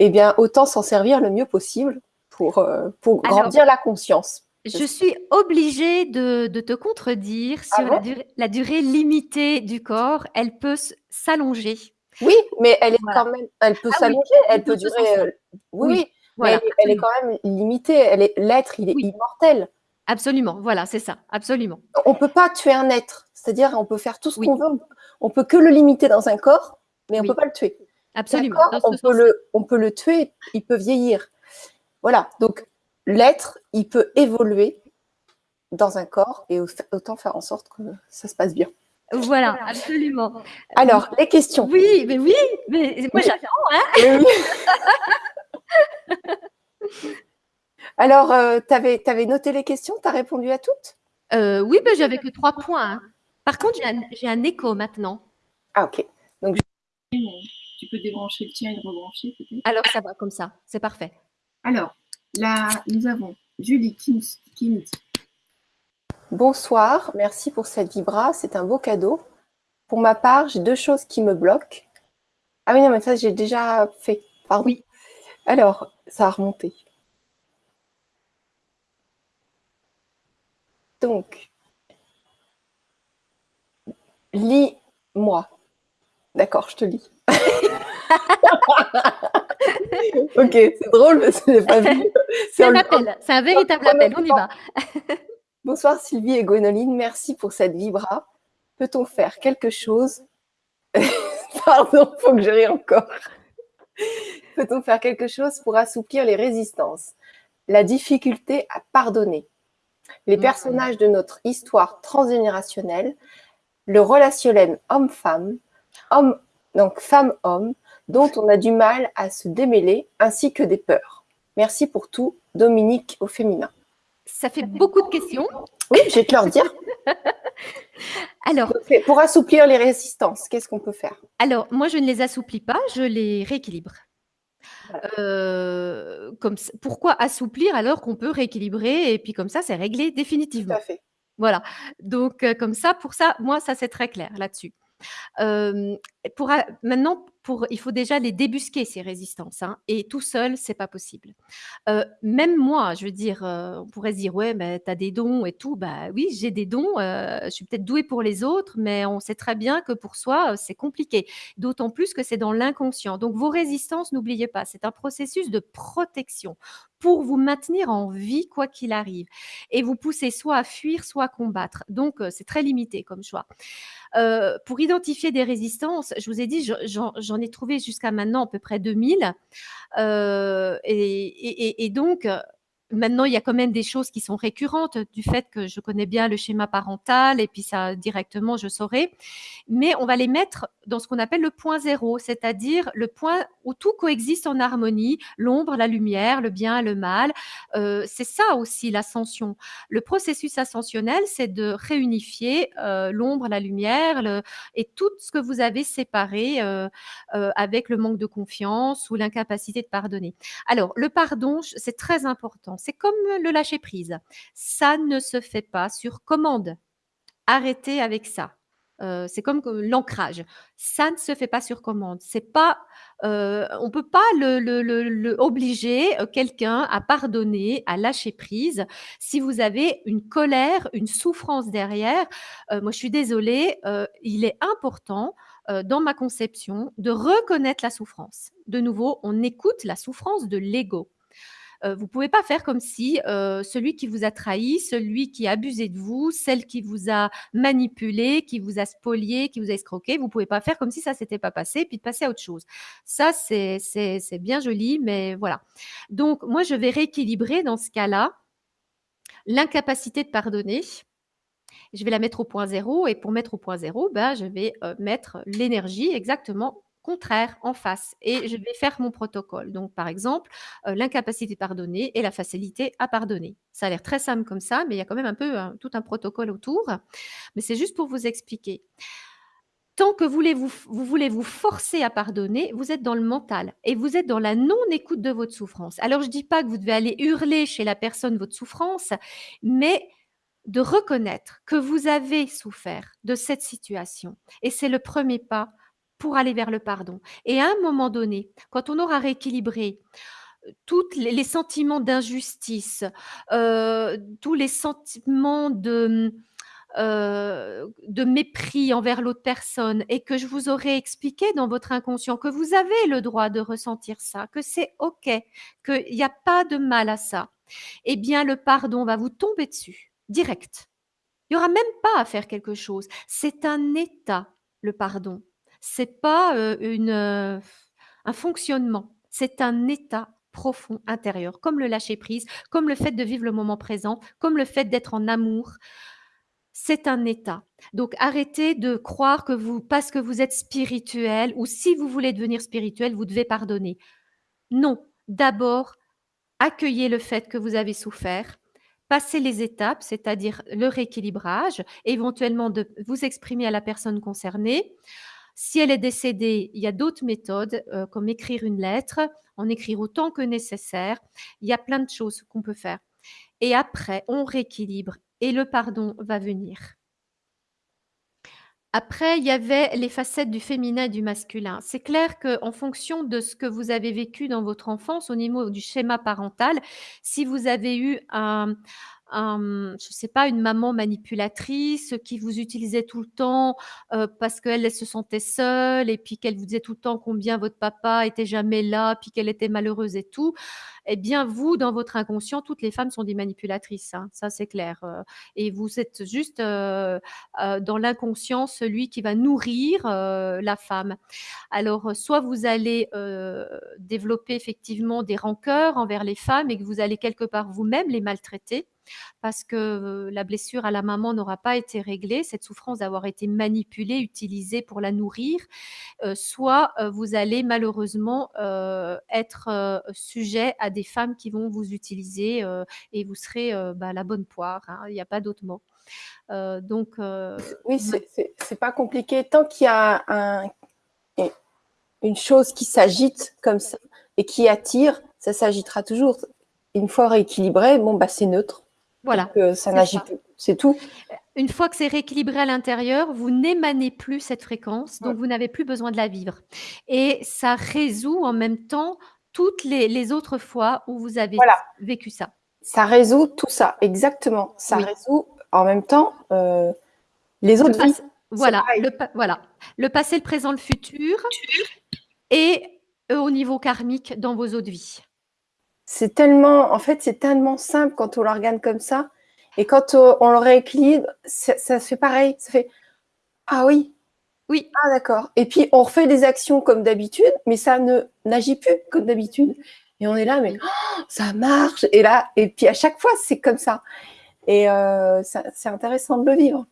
Eh bien, autant s'en servir le mieux possible pour, euh, pour grandir la conscience. Je suis obligée de, te contredire ah sur la durée limitée du corps. Elle peut s'allonger. Oui, mais elle est quand même, elle peut ah s'allonger, elle peut durer. Euh, oui, mais elle, est quand même limitée. Elle est l'être, il est immortel. Absolument, voilà, c'est ça, absolument. On peut pas tuer un être, c'est-à-dire on peut faire tout ce qu'on veut, on peut que le limiter dans un corps, mais on peut pas le tuer. Absolument. On peut le, on peut le tuer, il peut vieillir. Voilà, donc l'être, il peut évoluer dans un corps et autant faire en sorte que ça se passe bien. Voilà, absolument. Alors, les questions. Oui, mais oui, mais moi j'attends. Hein Alors, euh, tu avais, noté les questions Tu as répondu à toutes? Euh, Oui, mais j'avais que trois points. Hein. Par contre, j'ai un, écho maintenant. Ah, ok. Donc, tu peux débrancher le tien et le rebrancher peut-être? Alors, ça va comme ça, c'est parfait. Alors, là, nous avons Julie Kim Bonsoir, merci pour cette vibra, c'est un beau cadeau. Pour ma part, j'ai deux choses qui me bloquent. Ah oui, non, mais ça, j'ai déjà fait. Pardon. Oui. Alors, ça a remonté. Donc, lis-moi. D'accord, je te lis. ok, c'est drôle, mais ce n'est pas vu. C'est un appel, c'est un véritable appel, on y va. Bonsoir Sylvie et Gwénoline, merci pour cette vibra. Peut-on faire quelque chose? Pardon, faut que je rie encore. Peut-on faire quelque chose pour assouplir les résistances? La difficulté à pardonner Les personnages de notre histoire transgénérationnelle, le relationnel homme-femme, homme, donc femme-homme, dont on a du mal à se démêler, ainsi que des peurs. Merci pour tout, Dominique au féminin. Ça fait beaucoup de questions. Oui, je vais te leur dire. alors, pour assouplir les résistances, qu'est-ce qu'on peut faire? Alors, moi, je ne les assouplis pas, je les rééquilibre. Euh, comme, pourquoi assouplir alors qu'on peut rééquilibrer et puis comme ça, c'est réglé définitivement. Tout à fait. Voilà. Donc, euh, comme ça, pour ça, moi, ça, c'est très clair là-dessus. Pour, maintenant, il faut déjà les débusquer, ces résistances. Hein, et tout seul, c'est pas possible. Même moi, je veux dire, on pourrait se dire, ouais, mais tu as des dons et tout. Bah oui, j'ai des dons. Je suis peut-être douée pour les autres, mais on sait très bien que pour soi, c'est compliqué. D'autant plus que c'est dans l'inconscient. Donc, vos résistances, n'oubliez pas, c'est un processus de protection pour vous maintenir en vie quoi qu'il arrive. Et vous poussez soit à fuir, soit à combattre. Donc, c'est très limité comme choix. pour identifier des résistances, je vous ai dit, j'en ai trouvé jusqu'à maintenant à peu près 2000. Euh, et, donc, Maintenant, il y a quand même des choses qui sont récurrentes du fait que je connais bien le schéma parental et puis ça directement je saurai. Mais on va les mettre dans ce qu'on appelle le point zéro, c'est-à-dire le point où tout coexiste en harmonie, l'ombre, la lumière, le bien, le mal. Euh, c'est ça aussi l'ascension. Le processus ascensionnel, c'est de réunifier euh, l'ombre, la lumière et tout ce que vous avez séparé euh avec le manque de confiance ou l'incapacité de pardonner. Alors, le pardon, c'est très important c'est comme le lâcher prise. Ça ne se fait pas sur commande. Arrêtez avec ça. Euh, c'est comme l'ancrage. Ça ne se fait pas sur commande. C'est pas, euh, on peut pas le, obliger euh, quelqu'un à pardonner, à lâcher prise. Si vous avez une colère, une souffrance derrière, moi je suis désolée, il est important dans ma conception de reconnaître la souffrance. De nouveau, on écoute la souffrance de l'ego. Euh, vous pouvez pas faire comme si euh, celui qui vous a trahi, celui qui a abusé de vous, celle qui vous a manipulé, qui vous a spolié, qui vous a escroqué, vous pouvez pas faire comme si ça s'était pas passé, puis de passer à autre chose. Ça, c'est bien joli, mais voilà. Donc, moi, je vais rééquilibrer dans ce cas-là l'incapacité de pardonner. Je vais la mettre au point zéro et pour mettre au point zéro, ben, je vais euh, mettre l'énergie exactement contraire en face et je vais faire mon protocole. Donc, par exemple, euh, l'incapacité de pardonner et la facilité à pardonner. Ça a l'air très simple comme ça, mais il y a quand même un peu tout un protocole autour. Mais c'est juste pour vous expliquer. Tant que vous vous voulez vous forcer à pardonner, vous êtes dans le mental et vous êtes dans la non-écoute de votre souffrance. Alors, je ne dis pas que vous devez aller hurler chez la personne votre souffrance, mais de reconnaître que vous avez souffert de cette situation. Et c'est le premier pas pour aller vers le pardon. Et à un moment donné, quand on aura rééquilibré euh, tous les, sentiments d'injustice, euh, tous les sentiments de, euh, de mépris envers l'autre personne et que je vous aurai expliqué dans votre inconscient que vous avez le droit de ressentir ça, que c'est OK, qu'il n'y a pas de mal à ça, eh bien le pardon va vous tomber dessus, direct. Il n'y aura même pas à faire quelque chose. C'est un état, le pardon. C'est pas une, un fonctionnement, c'est un état profond intérieur, comme le lâcher prise, comme le fait de vivre le moment présent, comme le fait d'être en amour. C'est un état. Donc arrêtez de croire que vous, parce que vous êtes spirituel, ou si vous voulez devenir spirituel, vous devez pardonner. Non, d'abord, accueillez le fait que vous avez souffert, passez les étapes, c'est-à-dire le rééquilibrage, éventuellement de vous exprimer à la personne concernée. Si elle est décédée, il y a d'autres méthodes, euh, comme écrire une lettre, en écrire autant que nécessaire. Il y a plein de choses qu'on peut faire. Et après, on rééquilibre et le pardon va venir. Après, il y avait les facettes du féminin et du masculin. C'est clair qu'en fonction de ce que vous avez vécu dans votre enfance, au niveau du schéma parental, si vous avez eu un, je je sais pas, une maman manipulatrice qui vous utilisait tout le temps parce qu'elle se sentait seule et puis qu'elle vous disait tout le temps combien votre papa était jamais là, puis qu'elle était malheureuse et tout. Eh bien, vous, dans votre inconscient, toutes les femmes sont des manipulatrices, hein, ça c'est clair. et vous êtes juste dans l'inconscient celui qui va nourrir la femme. Alors, soit vous allez développer effectivement des rancœurs envers les femmes et que vous allez quelque part vous-même les maltraiter parce que la blessure à la maman n'aura pas été réglée, cette souffrance d'avoir été manipulée, utilisée pour la nourrir, soit vous allez malheureusement être sujet à des femmes qui vont vous utiliser et vous serez bah, la bonne poire, hein, il n'y a pas d'autre mot. donc, oui, c'est pas compliqué. Tant qu'il y a un, une chose qui s'agite comme ça et qui attire, ça s'agitera toujours. Une fois rééquilibré, bon, bah, c'est neutre. Voilà. ça n'agit plus. C'est tout. Une fois que c'est rééquilibré à l'intérieur, vous n'émanez plus cette fréquence, donc vous n'avez plus besoin de la vivre. Et ça résout en même temps toutes les, autres fois où vous avez vécu ça. Ça résout tout ça, exactement. Ça résout en même temps euh, les autres vies. Voilà le, voilà, le passé, le présent, le futur, et euh, au niveau karmique dans vos autres vies. C'est tellement, en fait, c'est tellement simple quand on l'organe comme ça. Et quand on le rééquilibre, ça, se fait pareil. Ça fait Ah oui. Oui. Ah d'accord. Et puis on refait des actions comme d'habitude, mais ça ne n'agit plus comme d'habitude. Et on est là, mais oh, ça marche. Et là, et puis à chaque fois, c'est comme ça. Et euh, c'est intéressant de le vivre.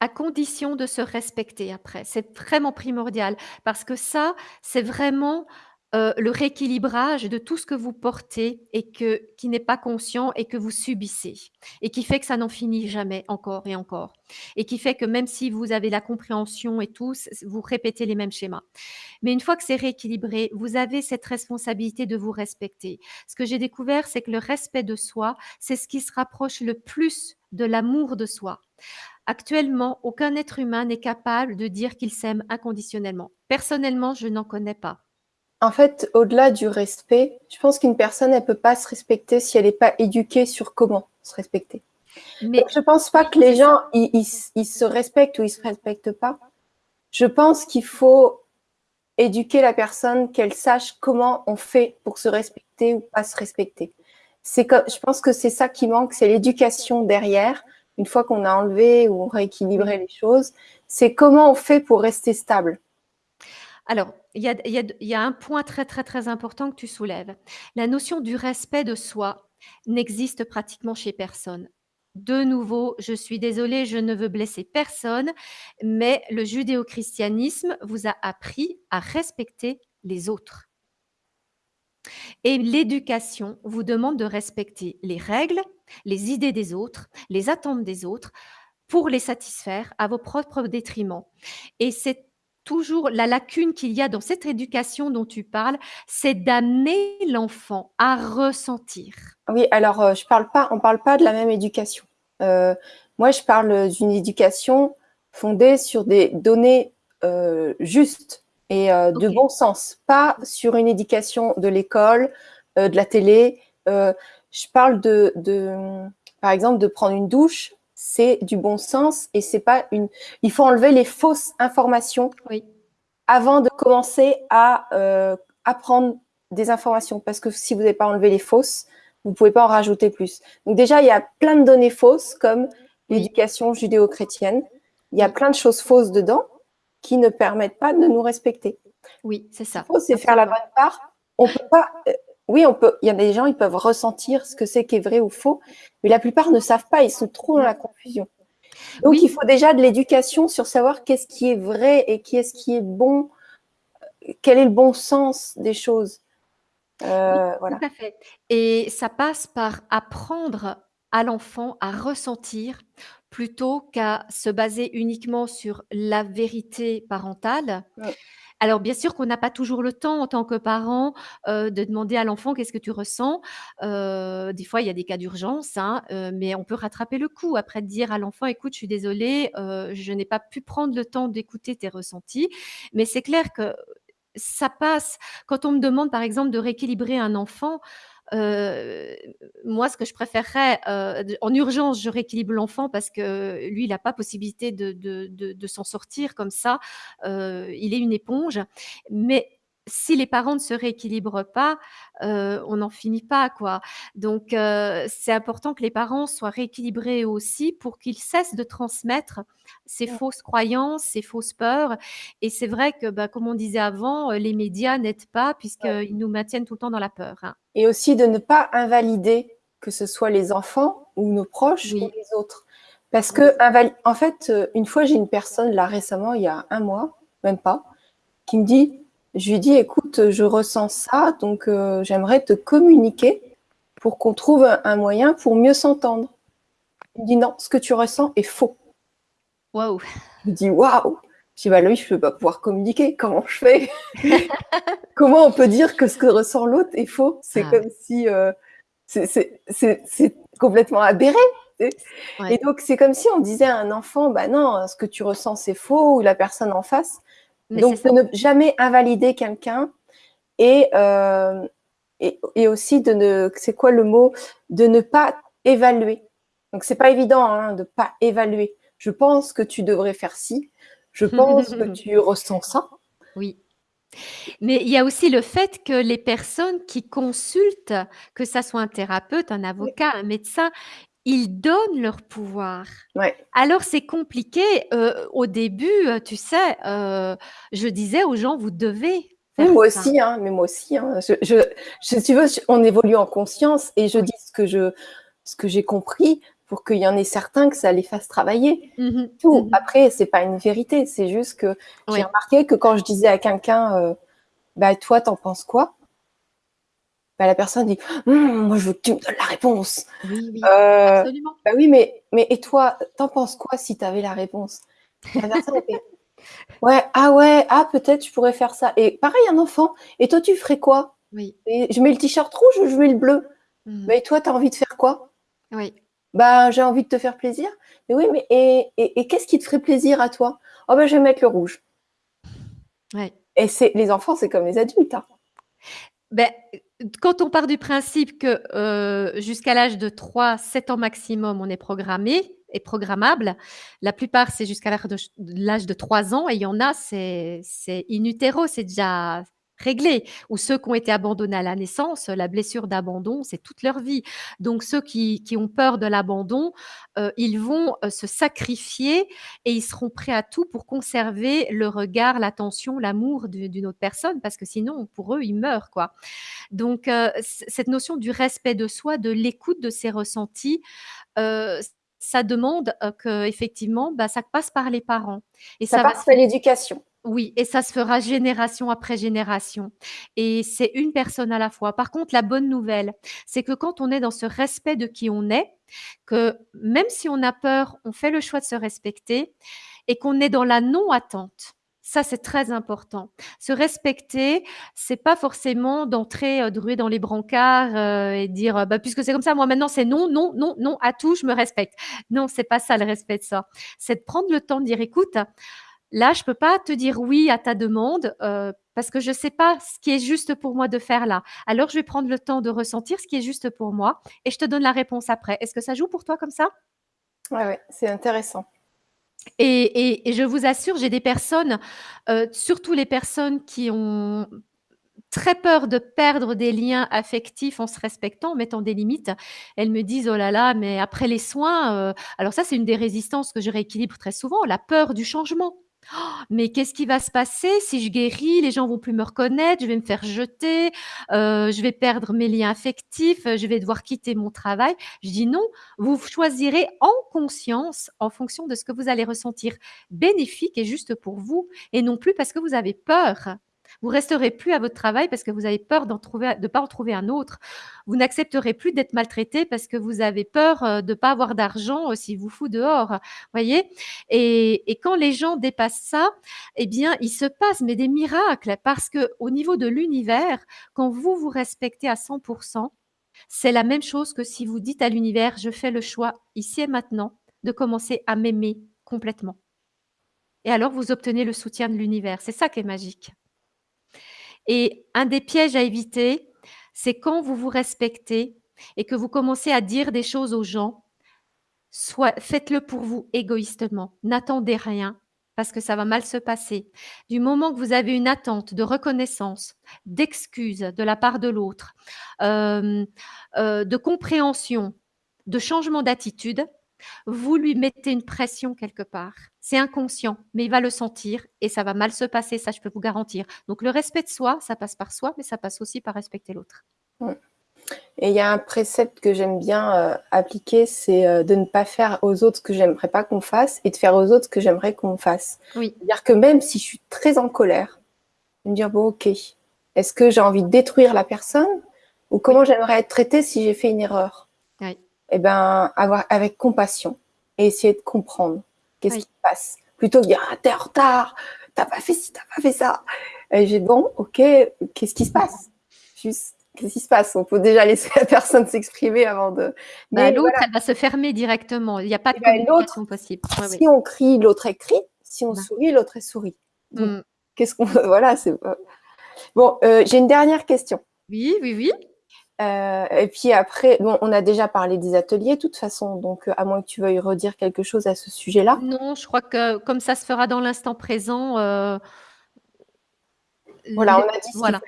À condition de se respecter après. C'est vraiment primordial parce que ça, c'est vraiment euh, le rééquilibrage de tout ce que vous portez et que, qui n'est pas conscient et que vous subissez et qui fait que ça n'en finit jamais encore et encore et qui fait que même si vous avez la compréhension et tout, vous répétez les mêmes schémas. Mais une fois que c'est rééquilibré, vous avez cette responsabilité de vous respecter. Ce que j'ai découvert, c'est que le respect de soi, c'est ce qui se rapproche le plus de l'amour de soi. Actuellement, aucun être humain n'est capable de dire qu'il s'aime inconditionnellement. Personnellement, je n'en connais pas. En fait, au-delà du respect, je pense qu'une personne, elle peut pas se respecter si elle n'est pas éduquée sur comment se respecter. Mais je pense pas que les gens, ils, se respectent ou ils se respectent pas. Je pense qu'il faut éduquer la personne, qu'elle sache comment on fait pour se respecter ou pas se respecter. C'est je pense que c'est ça qui manque, c'est l'éducation derrière. Une fois qu'on a enlevé ou rééquilibré les choses, c'est comment on fait pour rester stable. Alors, il y a, un point très, très, très important que tu soulèves. La notion du respect de soi n'existe pratiquement chez personne. De nouveau, je suis désolée, je ne veux blesser personne, mais le judéo-christianisme vous a appris à respecter les autres. Et l'éducation vous demande de respecter les règles, les idées des autres, les attentes des autres, pour les satisfaire à vos propres détriments. Et c'est toujours la lacune qu'il y a dans cette éducation dont tu parles, c'est d'amener l'enfant à ressentir. Oui, alors euh, je parle pas, on ne parle pas de la même éducation. Euh, moi, je parle d'une éducation fondée sur des données euh, justes et de bon sens, pas sur une éducation de l'école, de la télé. je parle de, de, par exemple, de prendre une douche c'est du bon sens et c'est pas une. Il faut enlever les fausses informations avant de commencer à euh, apprendre des informations parce que si vous n'avez pas enlevé les fausses, vous pouvez pas en rajouter plus. Donc déjà, il y a plein de données fausses comme l'éducation judéo-chrétienne. Il y a plein de choses fausses dedans qui ne permettent pas de nous respecter. Oui, c'est ça. c'est faire la bonne part. On peut pas. Euh, oui, on peut. Il y a des gens, ils peuvent ressentir ce que c'est qui est vrai ou faux, mais la plupart ne savent pas. Ils sont trop dans la confusion. Donc, il faut déjà de l'éducation sur savoir qu'est-ce qui est vrai et qu'est-ce qui est bon, quel est le bon sens des choses. Euh, voilà. Tout à fait. Et ça passe par apprendre à l'enfant à ressentir plutôt qu'à se baser uniquement sur la vérité parentale. Alors bien sûr qu'on n'a pas toujours le temps en tant que parent de demander à l'enfant qu'est-ce que tu ressens. des fois il y a des cas d'urgence, hein, mais on peut rattraper le coup après de dire à l'enfant écoute je suis désolée, je n'ai pas pu prendre le temps d'écouter tes ressentis. Mais c'est clair que ça passe quand on me demande par exemple de rééquilibrer un enfant. Euh, moi, ce que je préférerais, euh, en urgence, je rééquilibre l'enfant parce que lui, il n'a pas possibilité de, s'en sortir comme ça. Euh, il est une éponge. Mais si les parents ne se rééquilibrent pas, euh, on n'en finit pas, quoi. Donc, euh, c'est important que les parents soient rééquilibrés aussi pour qu'ils cessent de transmettre ces fausses croyances, ces fausses peurs. Et c'est vrai que, bah, comme on disait avant, euh, les médias n'aident pas puisqu'ils nous maintiennent tout le temps dans la peur. Hein. Et aussi de ne pas invalider que ce soit les enfants ou nos proches ou les autres. Parce que, en fait, une fois, j'ai une personne, là récemment, il y a un mois, même pas, qui me dit je lui dis, écoute, je ressens ça, donc euh, j'aimerais te communiquer pour qu'on trouve un moyen pour mieux s'entendre. Il me dit, non, ce que tu ressens est faux. Waouh. Je lui dis, waouh. Je dis, bah lui, je ne peux pas pouvoir communiquer. Comment je fais? Comment on peut dire que ce que ressent l'autre est faux? C'est ah comme si euh, c'est complètement aberré. Et donc, c'est comme si on disait à un enfant, bah non, ce que tu ressens, c'est faux, ou la personne en face, donc, de ne jamais invalider quelqu'un euh, et, et, aussi de ne, c'est quoi le mot, de ne pas évaluer. Donc, c'est pas évident hein, de pas évaluer. Je pense que tu devrais faire ci. Je pense que tu ressens ça. Oui. Mais il y a aussi le fait que les personnes qui consultent, que ça soit un thérapeute, un avocat, un médecin, ils donnent leur pouvoir. Ouais. Alors c'est compliqué. Euh, au début, euh, tu sais, euh, je disais aux gens, vous devez moi aussi, hein, mais moi aussi. Hein. Je, je, si tu veux, on évolue en conscience et je dis ce que je, ce que j'ai compris pour qu'il y en ait certains que ça les fasse travailler. Mmh Tout. Mmh Après, c'est pas une vérité, c'est juste que j'ai remarqué que quand je disais à quelqu'un, euh, bah toi, t'en penses quoi? Bah, la personne dit «Hum, moi je veux que tu me donnes la réponse. Oui, oui, euh, absolument. Bah oui, mais, mais et toi, t'en penses quoi si tu avais la réponse? La personne Ouais, ah ouais, ah peut-être je pourrais faire ça. Et pareil, un enfant, et toi tu ferais quoi? Oui. Et je mets le t-shirt rouge, je mets le bleu? Mmh. Mais toi, tu as envie de faire quoi? Oui. Bah, j'ai envie de te faire plaisir. Mais oui, mais et, et, qu'est-ce qui te ferait plaisir à toi? Oh ben, je vais mettre le rouge. Ouais. Et c'est les enfants, c'est comme les adultes. Hein. Ben, quand on part du principe que euh, jusqu'à l'âge de 3, 7 ans maximum, on est programmé et programmable, la plupart, c'est jusqu'à l'âge de 3 ans et il y en a, c'est in utero, c'est déjà réglé. Ou ceux qui ont été abandonnés à la naissance, la blessure d'abandon, c'est toute leur vie. Donc ceux qui, ont peur de l'abandon, euh, ils vont euh, se sacrifier et ils seront prêts à tout pour conserver le regard, l'attention, l'amour d'une autre personne, parce que sinon, pour eux, ils meurent. quoi. Donc euh, cette notion du respect de soi, de l'écoute de ses ressentis, ça demande que effectivement, bah, ça passe par les parents. Et ça, passe par l'éducation. Oui, et ça se fera génération après génération. Et c'est une personne à la fois. Par contre, la bonne nouvelle, c'est que quand on est dans ce respect de qui on est, que même si on a peur, on fait le choix de se respecter et qu'on est dans la non-attente. Ça, c'est très important. Se respecter, c'est pas forcément d'entrer, euh, de ruer dans les brancards euh, et dire bah, puisque c'est comme ça, moi maintenant c'est non, non, non, non à tout, je me respecte. Non, c'est pas ça le respect de ça. C'est de prendre le temps de dire écoute, Là, je peux pas te dire oui à ta demande euh, parce que je sais pas ce qui est juste pour moi de faire là. Alors, je vais prendre le temps de ressentir ce qui est juste pour moi et je te donne la réponse après. Est-ce que ça joue pour toi comme ça? Oui, ouais, c'est intéressant. Et, je vous assure, j'ai des personnes, euh, surtout les personnes qui ont très peur de perdre des liens affectifs en se respectant, en mettant des limites. Elles me disent oh là là, mais après les soins, euh, alors ça c'est une des résistances que je rééquilibre très souvent, la peur du changement. Mais qu'est-ce qui va se passer si je guéris? Les gens vont plus me reconnaître, je vais me faire jeter, euh, je vais perdre mes liens affectifs, je vais devoir quitter mon travail. Je dis non, vous choisirez en conscience, en fonction de ce que vous allez ressentir bénéfique et juste pour vous, et non plus parce que vous avez peur. Vous resterez plus à votre travail parce que vous avez peur de pas en trouver un autre. Vous n'accepterez plus d'être maltraité parce que vous avez peur euh, de pas avoir d'argent si vous fout dehors. Voyez et, quand les gens dépassent ça, eh bien, il se passe des miracles parce que au niveau de l'univers, quand vous vous respectez à 100%, c'est la même chose que si vous dites à l'univers, je fais le choix ici et maintenant de commencer à m'aimer complètement. Et alors, vous obtenez le soutien de l'univers. C'est ça qui est magique. Et un des pièges à éviter, c'est quand vous vous respectez et que vous commencez à dire des choses aux gens, faites-le pour vous égoïstement. N'attendez rien parce que ça va mal se passer. Du moment que vous avez une attente de reconnaissance, d'excuse de la part de l'autre, euh, euh, de compréhension, de changement d'attitude, vous lui mettez une pression quelque part. C'est inconscient, mais il va le sentir et ça va mal se passer, ça je peux vous garantir. Donc le respect de soi, ça passe par soi, mais ça passe aussi par respecter l'autre. Et il y a un précepte que j'aime bien euh, appliquer, c'est euh, de ne pas faire aux autres ce que j'aimerais pas qu'on fasse et de faire aux autres ce que j'aimerais qu'on fasse. Oui. C'est-à-dire que même si je suis très en colère, me dire bon ok, est-ce que j'ai envie de détruire la personne ou comment j'aimerais être traitée si j'ai fait une erreur? Oui eh ben, avoir avec compassion et essayer de comprendre qu'est-ce qui se passe? Plutôt que de dire, ah, t'es en retard, t'as pas fait ci, t'as pas fait ça. Et j'ai bon, ok, qu'est-ce qui se passe? Juste, qu'est-ce qui se passe? On peut déjà laisser la personne s'exprimer avant de. Bah, l'autre, elle va se fermer directement. Il n'y a pas de ben, communication possible. si on crie, l'autre écrit. Si on bah. sourit, l'autre est sourit. Mm. Qu'est-ce qu'on. voilà, c'est. Bon, euh, j'ai une dernière question. Oui, oui, oui. Euh, et puis après, bon, on a déjà parlé des ateliers de toute façon, donc euh, à moins que tu veuilles redire quelque chose à ce sujet-là. Non, je crois que comme ça se fera dans l'instant présent. Euh, voilà, on a dit ce qu'il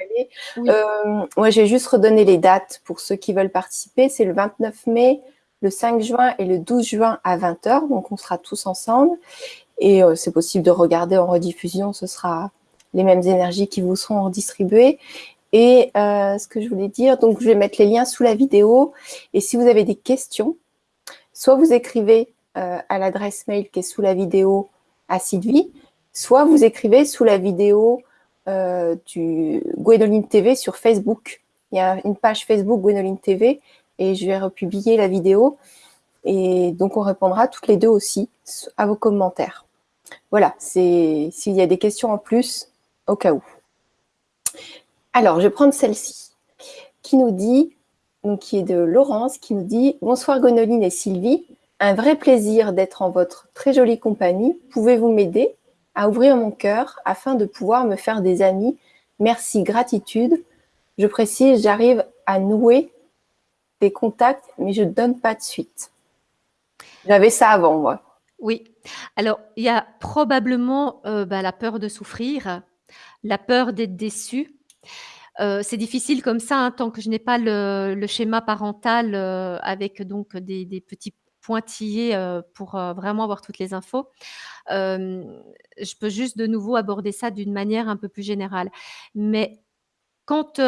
fallait. moi, j'ai juste redonné les dates pour ceux qui veulent participer. C'est le 29 mai, le 5 juin et le 12 juin à 20h. Donc, on sera tous ensemble. Et c'est possible de regarder en rediffusion, ce sera les mêmes énergies qui vous seront redistribuées. Et euh, ce que je voulais dire, donc je vais mettre les liens sous la vidéo. Et si vous avez des questions, soit vous écrivez euh, à l'adresse mail qui est sous la vidéo à Sylvie, soit vous écrivez sous la vidéo euh, du Gwénoline TV sur Facebook. Il y a une page Facebook Gwénoline TV et je vais republier la vidéo. Et donc, on répondra toutes les deux aussi à vos commentaires. Voilà, s'il y a des questions en plus, au cas où. Alors, je vais prendre celle-ci, qui nous dit, donc qui est de Laurence, qui nous dit « Bonsoir Gonoline et Sylvie, un vrai plaisir d'être en votre très jolie compagnie. Pouvez-vous m'aider à ouvrir mon cœur afin de pouvoir me faire des amis? Merci, gratitude. Je précise, j'arrive à nouer des contacts, mais je ne donne pas de suite. J'avais ça avant, moi. Oui. Alors, il y a probablement euh, bah, la peur de souffrir, la peur d'être déçu, euh, c'est difficile comme ça, hein, tant que je n'ai pas le, schéma parental euh, avec donc des, petits pointillés euh, pour vraiment avoir toutes les infos. je peux juste de nouveau aborder ça d'une manière un peu plus générale. Mais quand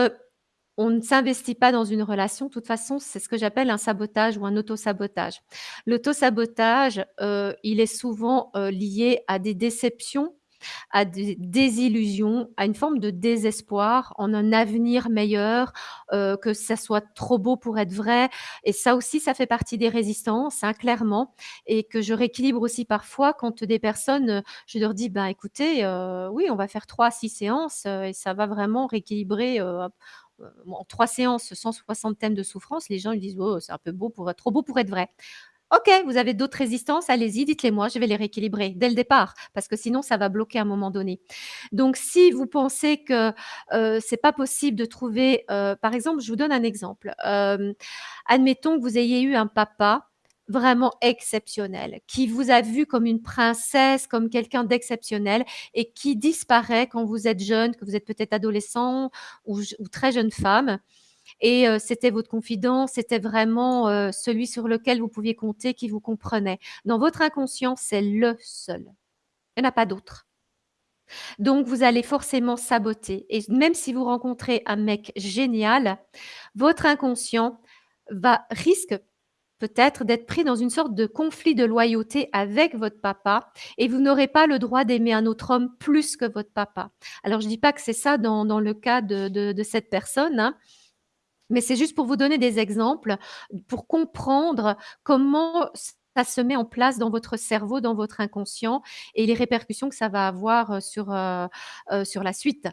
on ne s'investit pas dans une relation, de toute façon, c'est ce que j'appelle un sabotage ou un auto-sabotage. L'auto-sabotage, il est souvent lié à des déceptions à des désillusions, à une forme de désespoir en un avenir meilleur, euh, que ça soit trop beau pour être vrai. Et ça aussi, ça fait partie des résistances, hein, clairement, et que je rééquilibre aussi parfois quand des personnes, je leur dis, ben écoutez, euh, oui, on va faire trois, six séances euh, et ça va vraiment rééquilibrer. en trois séances, 160 thèmes de souffrance, les gens ils disent oh, c'est un peu beau pour trop beau pour être vrai. OK, vous avez d'autres résistances, allez-y, dites-les moi, je vais les rééquilibrer dès le départ, parce que sinon ça va bloquer à un moment donné. Donc si vous pensez que, ce c'est pas possible de trouver, par exemple, je vous donne un exemple. admettons que vous ayez eu un papa vraiment exceptionnel, qui vous a vu comme une princesse, comme quelqu'un d'exceptionnel et qui disparaît quand vous êtes jeune, que vous êtes peut-être adolescent ou très jeune femme et c'était votre confident, c'était vraiment celui sur lequel vous pouviez compter, qui vous comprenait. Dans votre inconscient, c'est le seul. Il n'y en a pas d'autre. Donc, vous allez forcément saboter. Et même si vous rencontrez un mec génial, votre inconscient va risque peut-être d'être pris dans une sorte de conflit de loyauté avec votre papa et vous n'aurez pas le droit d'aimer un autre homme plus que votre papa. Alors, je ne dis pas que c'est ça dans, le cas de, cette personne, hein, mais c'est juste pour vous donner des exemples, pour comprendre comment ça se met en place dans votre cerveau, dans votre inconscient et les répercussions que ça va avoir sur, sur la suite.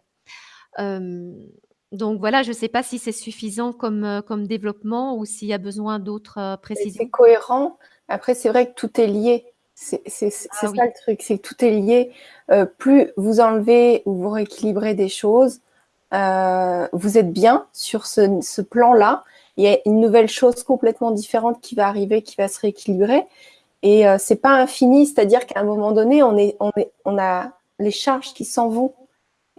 donc voilà, je ne sais pas si c'est suffisant comme, comme développement ou s'il y a besoin d'autres précisions. C'est cohérent. Après, c'est vrai que tout est lié. C'est ah ça le truc, c'est que tout est lié. plus vous enlevez ou vous rééquilibrez des choses, euh, vous êtes bien sur ce, plan-là. Il y a une nouvelle chose complètement différente qui va arriver, qui va se rééquilibrer. Et euh, c'est pas infini, c'est-à-dire qu'à un moment donné, on, est, on, est, on a les charges qui s'en vont.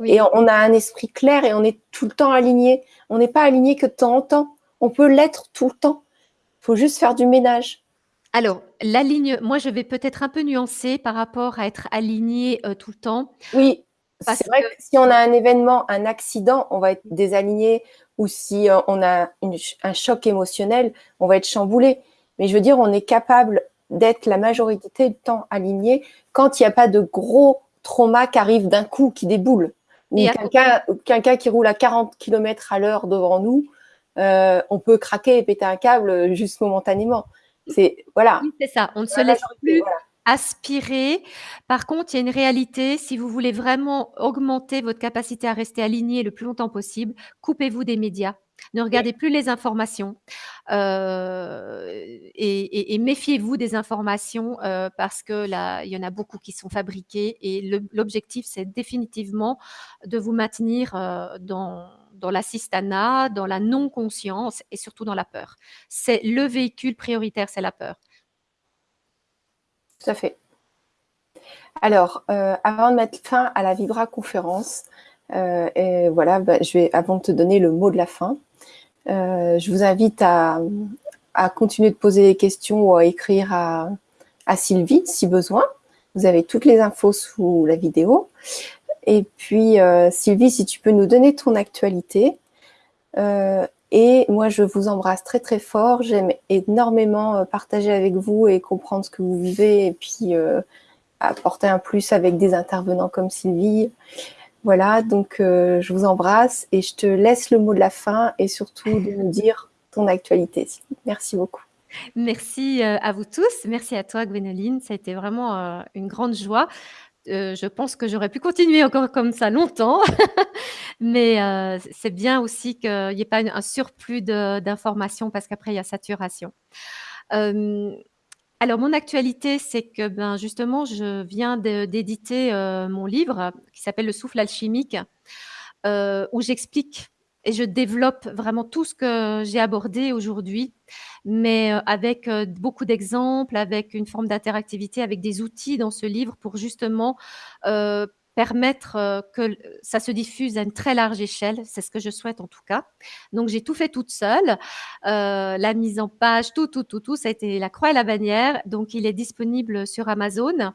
Et on a un esprit clair et on est tout le temps aligné. On n'est pas aligné que de temps en temps. On peut l'être tout le temps. Il faut juste faire du ménage. Alors, l'aligne, moi, je vais peut-être un peu nuancer par rapport à être aligné euh, tout le temps. Oui, c'est vrai que... si on a un événement, un accident, on va être désaligné ou si euh, on a un choc émotionnel, on va être chamboulé. Mais je veux dire, on est capable d'être la majorité du temps aligné quand il n'y a pas de gros trauma qui arrive d'un coup, qui déboule. Ou quelqu'un qui roule à 40 km à l'heure devant nous, euh, on peut craquer et péter un câble juste momentanément. C'est voilà. c'est ça. On ne se laisse plus aspirer. Par contre, il y a une réalité, si vous voulez vraiment augmenter votre capacité à rester aligné le plus longtemps possible, coupez-vous des médias. Ne regardez plus les informations euh, et, méfiez-vous des informations euh, parce que là, il y en a beaucoup qui sont fabriquées et l'objectif, c'est définitivement de vous maintenir euh, dans, dans l'assistanat, dans la non-conscience et surtout dans la peur. C'est le véhicule prioritaire, c'est la peur. Tout à fait. Alors, euh, avant de mettre fin à la Vibra conférence, euh, et voilà, bah, je vais, avant de te donner le mot de la fin, euh, je vous invite à, continuer de poser des questions ou à écrire à, Sylvie si besoin. Vous avez toutes les infos sous la vidéo. Et puis, Sylvie, si tu peux nous donner ton actualité. Et moi, je vous embrasse très très fort. J'aime énormément partager avec vous et comprendre ce que vous vivez et puis apporter un plus avec des intervenants comme Sylvie. Voilà, donc je vous embrasse et je te laisse le mot de la fin et surtout de nous dire ton actualité. Merci beaucoup. Merci à vous tous. Merci à toi, Gwénoline. Ça a été vraiment une grande joie. Je pense que j'aurais pu continuer encore comme ça longtemps, mais c'est bien aussi qu'il n'y ait pas un surplus d'informations parce qu'après, il y a saturation. alors, mon actualité, c'est que ben, justement, je viens d'éditer mon livre qui s'appelle Le souffle alchimique, où j'explique et je développe vraiment tout ce que j'ai abordé aujourd'hui, mais euh, avec euh, beaucoup d'exemples, avec une forme d'interactivité, avec des outils dans ce livre pour justement euh, permettre que ça se diffuse à une très large échelle. C'est ce que je souhaite en tout cas. Donc j'ai tout fait toute seule, la mise en page, tout, tout, tout, tout. Ça a été la croix et la bannière. Donc il est disponible sur Amazon.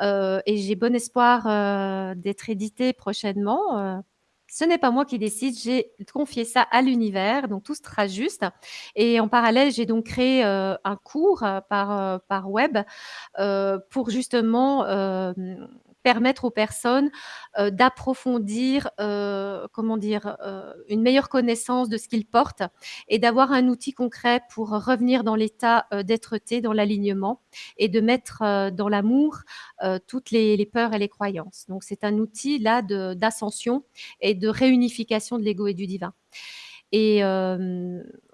et j'ai bon espoir d'être édité prochainement ce n'est pas moi qui décide, j'ai confié ça à l'univers, donc tout sera juste. Et en parallèle, j'ai donc créé euh, un cours euh, par, euh, par web pour justement permettre aux personnes d'approfondir, comment dire, une meilleure connaissance de ce qu'ils portent et d'avoir un outil concret pour revenir dans l'état d'être-té, dans l'alignement et de mettre dans l'amour toutes les, les, peurs et les croyances. Donc c'est un outil là d'ascension et de réunification de l'ego et du divin. Et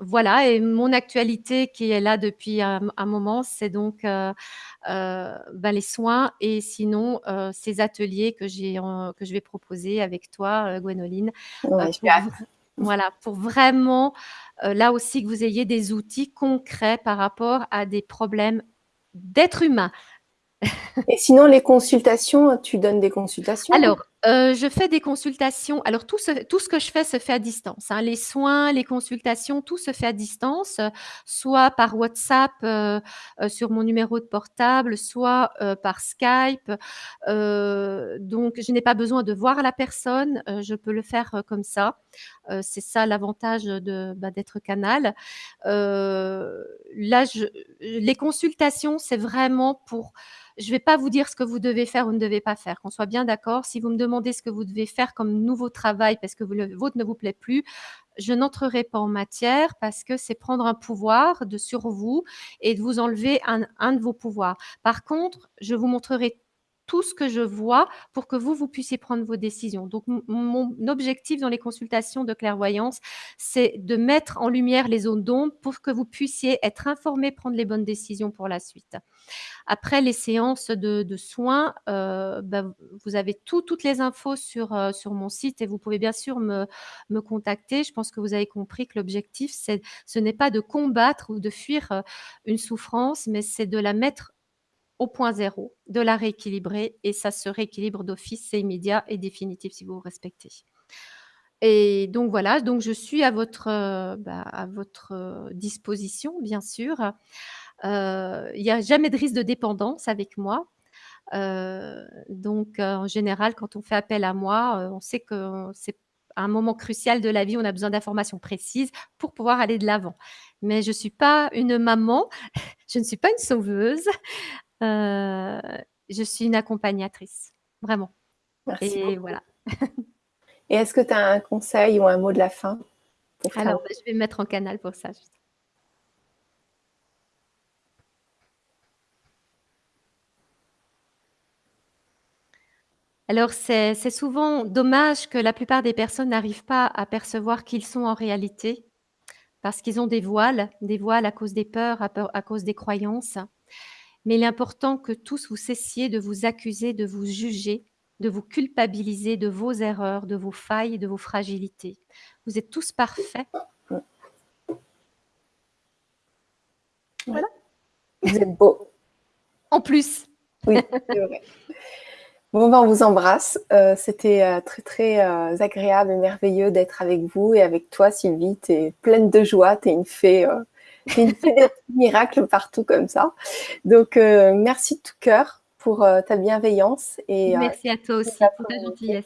voilà, et mon actualité qui est là depuis un, moment, c'est donc ben, les soins et sinon ces ateliers que, que je vais proposer avec toi, Gwénoline. voilà, pour vraiment, là aussi, que vous ayez des outils concrets par rapport à des problèmes d'être humain. Et sinon, les consultations, tu donnes des consultations? Alors, euh, je fais des consultations. Alors, tout ce, tout ce que je fais se fait à distance. Hein. Les soins, les consultations, tout se fait à distance, soit par WhatsApp euh, euh, sur mon numéro de portable, soit par Skype. donc, je n'ai pas besoin de voir la personne. je peux le faire comme ça. C'est ça l'avantage de, bah, d'être canal. là, les consultations, c'est vraiment pour je vais vous dire ce que vous devez faire ou ne devez pas faire, qu'on soit bien d'accord. Si vous me demandez ce que vous devez faire comme nouveau travail parce que le vôtre ne vous plaît plus, je n'entrerai pas en matière parce que c'est prendre un pouvoir de sur vous et de vous enlever un, un de vos pouvoirs. Par contre, je vous montrerai tout ce que je vois pour que vous, vous puissiez prendre vos décisions. Donc, mon objectif dans les consultations de clairvoyance, c'est de mettre en lumière les zones d'ombre pour que vous puissiez être informé, prendre les bonnes décisions pour la suite. Après les séances de, soins, euh, ben, vous avez toutes les infos sur, euh, sur mon site et vous pouvez bien sûr me, me contacter. Je pense que vous avez compris que l'objectif, ce n'est pas de combattre ou de fuir euh, une souffrance, mais c'est de la mettre au point zéro, de la rééquilibrer et ça se rééquilibre d'office, c'est immédiat et définitif si vous respectez. Et donc voilà, donc je suis à votre, euh, bah, à votre euh, disposition, bien sûr. Euh, il n'y a jamais de risque de dépendance avec moi. donc en général, quand on fait appel à moi, on sait que c'est un moment crucial de la vie, on a besoin d'informations précises pour pouvoir aller de l'avant. Mais je ne suis pas une maman, je ne suis pas une sauveuse. Euh, je suis une accompagnatrice, vraiment. Merci. Et voilà. Et est-ce que tu as un conseil ou un mot de la fin Alors, bah, je vais me mettre en canal pour ça. Alors, c'est souvent dommage que la plupart des personnes n'arrivent pas à percevoir qui ils sont en réalité, parce qu'ils ont des voiles, des voiles à cause des peurs, à cause des croyances mais il est important que tous vous cessiez de vous accuser, de vous juger, de vous culpabiliser de vos erreurs, de vos failles, de vos fragilités. Vous êtes tous parfaits. Voilà. Vous êtes beau. En plus. Oui, c'est vrai. Bon, ben, on vous embrasse. Euh, c'était euh, très, très euh, agréable et merveilleux d'être avec vous et avec toi, Sylvie. Tu es pleine de joie, tu es une fée des miracles partout comme ça. Donc, euh, merci de tout cœur pour ta bienveillance. Et, Merci à toi aussi pour ta gentillesse.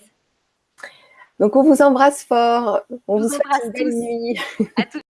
Donc, on vous embrasse fort. On vous souhaite une belle nuit. À